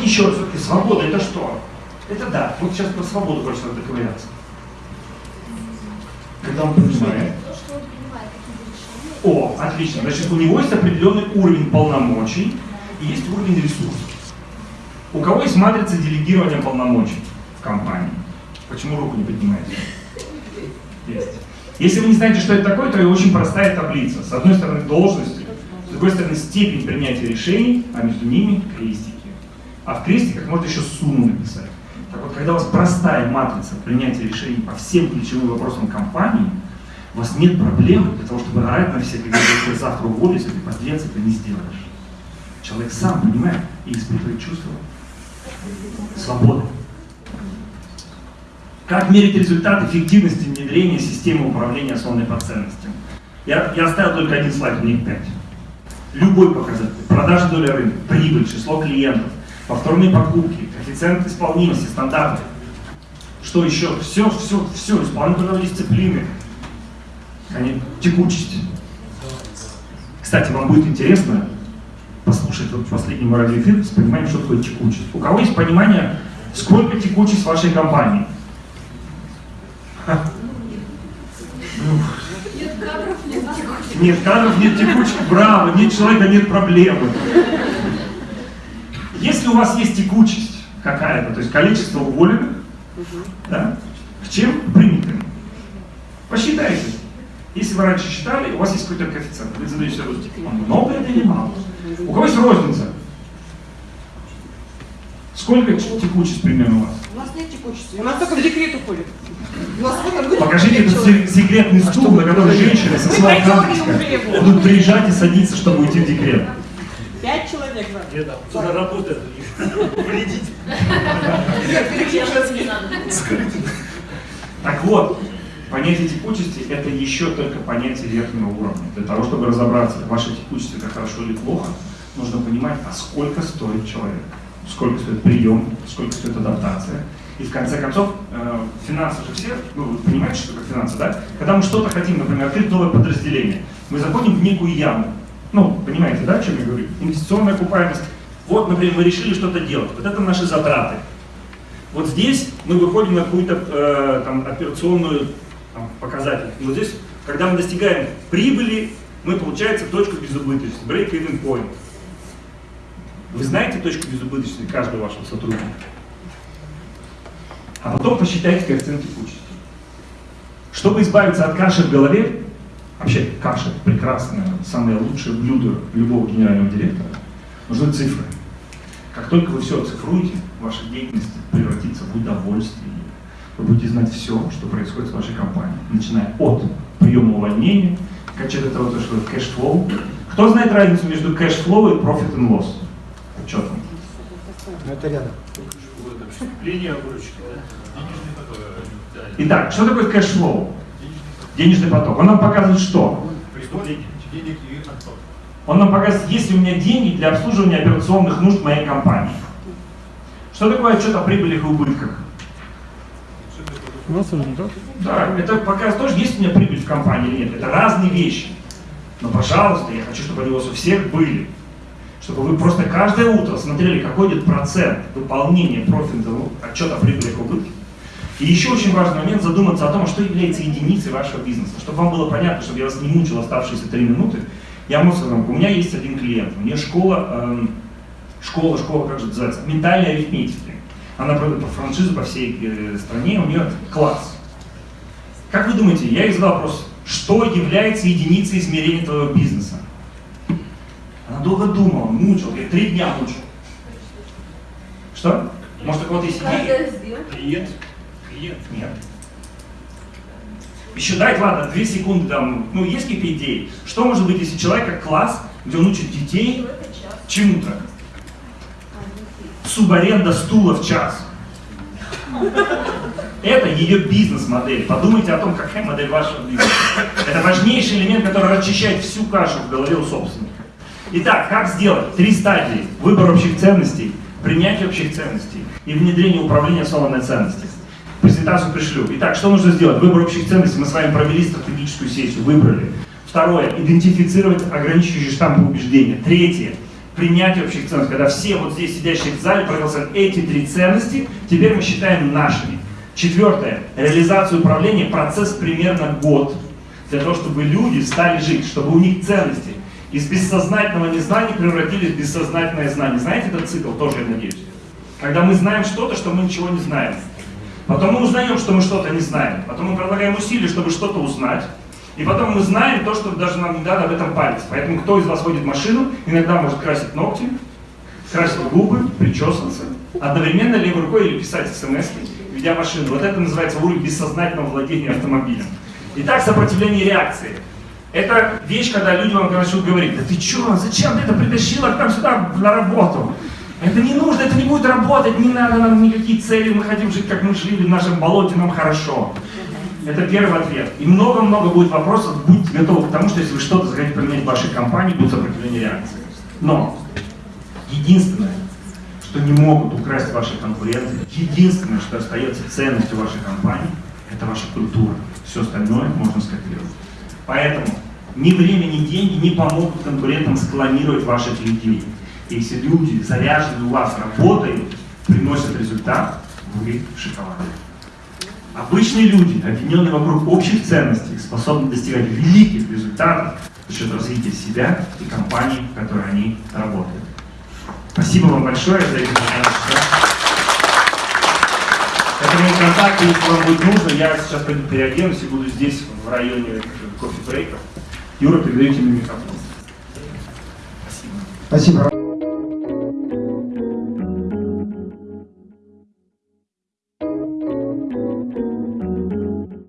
Speaker 1: Еще раз, все-таки свобода это что? Это да, вот сейчас про свободу хочется доковыряться. Когда он понимает, о, отлично. Значит, у него есть определенный уровень полномочий и есть уровень ресурсов. У кого есть матрица делегирования полномочий в компании? Почему руку не поднимаете? Есть. Если вы не знаете, что это такое, то это очень простая таблица. С одной стороны должности, с другой стороны степень принятия решений, а между ними крестики. А в крестиках можно еще сумму написать. Так вот, когда у вас простая матрица принятия решений по всем ключевым вопросам компании, у вас нет проблемы для того, чтобы орать на всех, когда вы завтра уволитесь, ты подлец, это не сделаешь. Человек сам понимает и испытывает чувство свободы. Как мерить результат эффективности внедрения системы управления основанной по ценностям? Я, я оставил только один слайд, у них пять. Любой показатель. Продажа доли рынка, прибыль, число клиентов, повторные покупки, коэффициент исполнимости, стандарты. Что еще? Все, все, все, исполнительные дисциплины. Текучесть. Кстати, вам будет интересно послушать вот последний мой радиоэфир с пониманием, что такое текучесть. У кого есть понимание, сколько текучесть в вашей компании?
Speaker 5: Нет кадров, нет текущих.
Speaker 1: Нет кадров, нет текучки, браво, нет человека, нет проблемы. Если у вас есть текучесть какая-то, то есть количество уволенных, да, к чем принятым? Посчитайте. Если вы раньше считали, у вас есть какой-то коэффициент, вы задаете себе вопрос, «А много это или мало? У кого есть розница? Сколько текучесть примерно у вас?
Speaker 3: У нас нет текучести. У нас только в декрет уходит.
Speaker 1: Покажите этот
Speaker 3: человек.
Speaker 1: секретный стул, на котором женщины со своей карточкой будут приезжать и садиться, чтобы уйти в декрет.
Speaker 3: Пять человек надо.
Speaker 4: Там? Кто работает у них? Вредитель.
Speaker 1: Так вот, понятие текучести – это еще только понятие верхнего уровня. Для того, чтобы разобраться, ваша текучесть – это хорошо или плохо, нужно понимать, а сколько стоит человек, сколько стоит прием, сколько стоит адаптация. И в конце концов, э, финансы же все, ну, вы понимаете, что такое финансы, да? Когда мы что-то хотим, например, открыть новое подразделение, мы заходим в некую яму. Ну, понимаете, да, о чем я говорю? Инвестиционная окупаемость. Вот, например, мы решили что-то делать. Вот это наши затраты. Вот здесь мы выходим на какую-то э, там, операционную там, показатель. Вот здесь, когда мы достигаем прибыли, мы получается точку безубыточности, break-even point. Вы знаете точку безубыточности каждого вашего сотрудника? А потом посчитайте коэффициент текучести. Чтобы избавиться от каши в голове, вообще каша прекрасное, самое лучшее блюдо любого генерального директора, нужны цифры. Как только вы все оцифруете, ваша деятельность превратится в удовольствие. Вы будете знать все, что происходит с вашей компанией, начиная от приема увольнения, кончая до того, что cash flow. Кто знает разницу между cash flow и profit and loss? Что там?
Speaker 9: Это рядом.
Speaker 4: Линия выручки, да?
Speaker 1: Итак, что такое cash flow? Денежный поток. Он нам показывает что?
Speaker 4: Преступление.
Speaker 6: Денег и отток.
Speaker 1: Он нам показывает, есть ли у меня деньги для обслуживания операционных нужд моей компании. Что такое отчет о прибылях и убытках? Да, это показывает тоже, есть у меня прибыль в компании или нет. Это разные вещи. Но, пожалуйста, я хочу, чтобы они у вас у всех были. Чтобы вы просто каждое утро смотрели, какой идет процент выполнения профита, ну, отчета о прибылях и убытках. И еще очень важный момент задуматься о том, что является единицей вашего бизнеса. Чтобы вам было понятно, чтобы я вас не мучил оставшиеся три минуты, я вам скажу, у меня есть один клиент, у нее школа, эм, школа, школа, как же называется, ментальной арифметики. Она продает по франшизу по всей э, стране, у нее класс. Как вы думаете, я ей задал вопрос, что является единицей измерения твоего бизнеса? Она долго думала, мучила, говорит, три дня мучил. Что? Может, у кого-то есть
Speaker 5: сделка.
Speaker 4: Клиент. Клиент.
Speaker 1: Нет. Еще дать, ладно, две секунды там, ну, есть какие-то идеи? Что может быть, если человек как класс, где он учит детей чему-то? Субаренда стула в час. Это ее бизнес-модель. Подумайте о том, какая модель вашего бизнеса. Это важнейший элемент, который расчищает всю кашу в голове у собственника. Итак, как сделать? Три стадии. Выбор общих ценностей, принятие общих ценностей и внедрение управления основанной ценностью. Презентацию пришлю. Итак, что нужно сделать? Выбор общих ценностей. Мы с вами провели стратегическую сессию, выбрали. Второе. Идентифицировать ограничивающие штампы убеждения. Третье. Принятие общих ценностей. Когда все вот здесь сидящие в зале проголосовали эти три ценности, теперь мы считаем нашими. Четвертое. Реализация управления. Процесс примерно год. Для того, чтобы люди стали жить, чтобы у них ценности из бессознательного незнания превратились в бессознательное знание. Знаете этот цикл тоже, я надеюсь? Когда мы знаем что-то, что мы ничего не знаем. Потом мы узнаем, что мы что-то не знаем. Потом мы предлагаем усилия, чтобы что-то узнать. И потом мы знаем то, что даже нам не надо об этом париться. Поэтому кто из вас водит машину, иногда может красить ногти, красить губы, причесываться, одновременно левой рукой или писать смс ведя машину. Вот это называется уровень бессознательного владения автомобилем. Итак, сопротивление реакции. Это вещь, когда люди вам начнут говорить, да ты что, зачем ты это притащила к нам сюда на работу? Это не нужно, это не будет работать, не надо нам никакие цели, мы хотим жить, как мы жили в нашем болоте, нам хорошо. Это первый ответ. И много-много будет вопросов, будьте готовы к тому, что если вы что-то захотите поменять в вашей компании, будет сопротивление реакции. Но единственное, что не могут украсть ваши конкуренты, единственное, что остается ценностью вашей компании, это ваша культура. Все остальное можно скопировать. Поэтому ни время, ни деньги не помогут конкурентам склонировать ваших людей. Если люди заряжены у вас, работают, приносят результат, вы шоколад. Обычные люди, объединенные вокруг общих ценностей, способны достигать великих результатов за счет развития себя и компании, в которой они работают. Спасибо вам большое за это. Это мои контакты, если вам будет нужно, я сейчас пойду переоденусь и буду здесь, в районе кофе-брейков. Юра, передаете мне микрофон. Спасибо.
Speaker 9: Спасибо.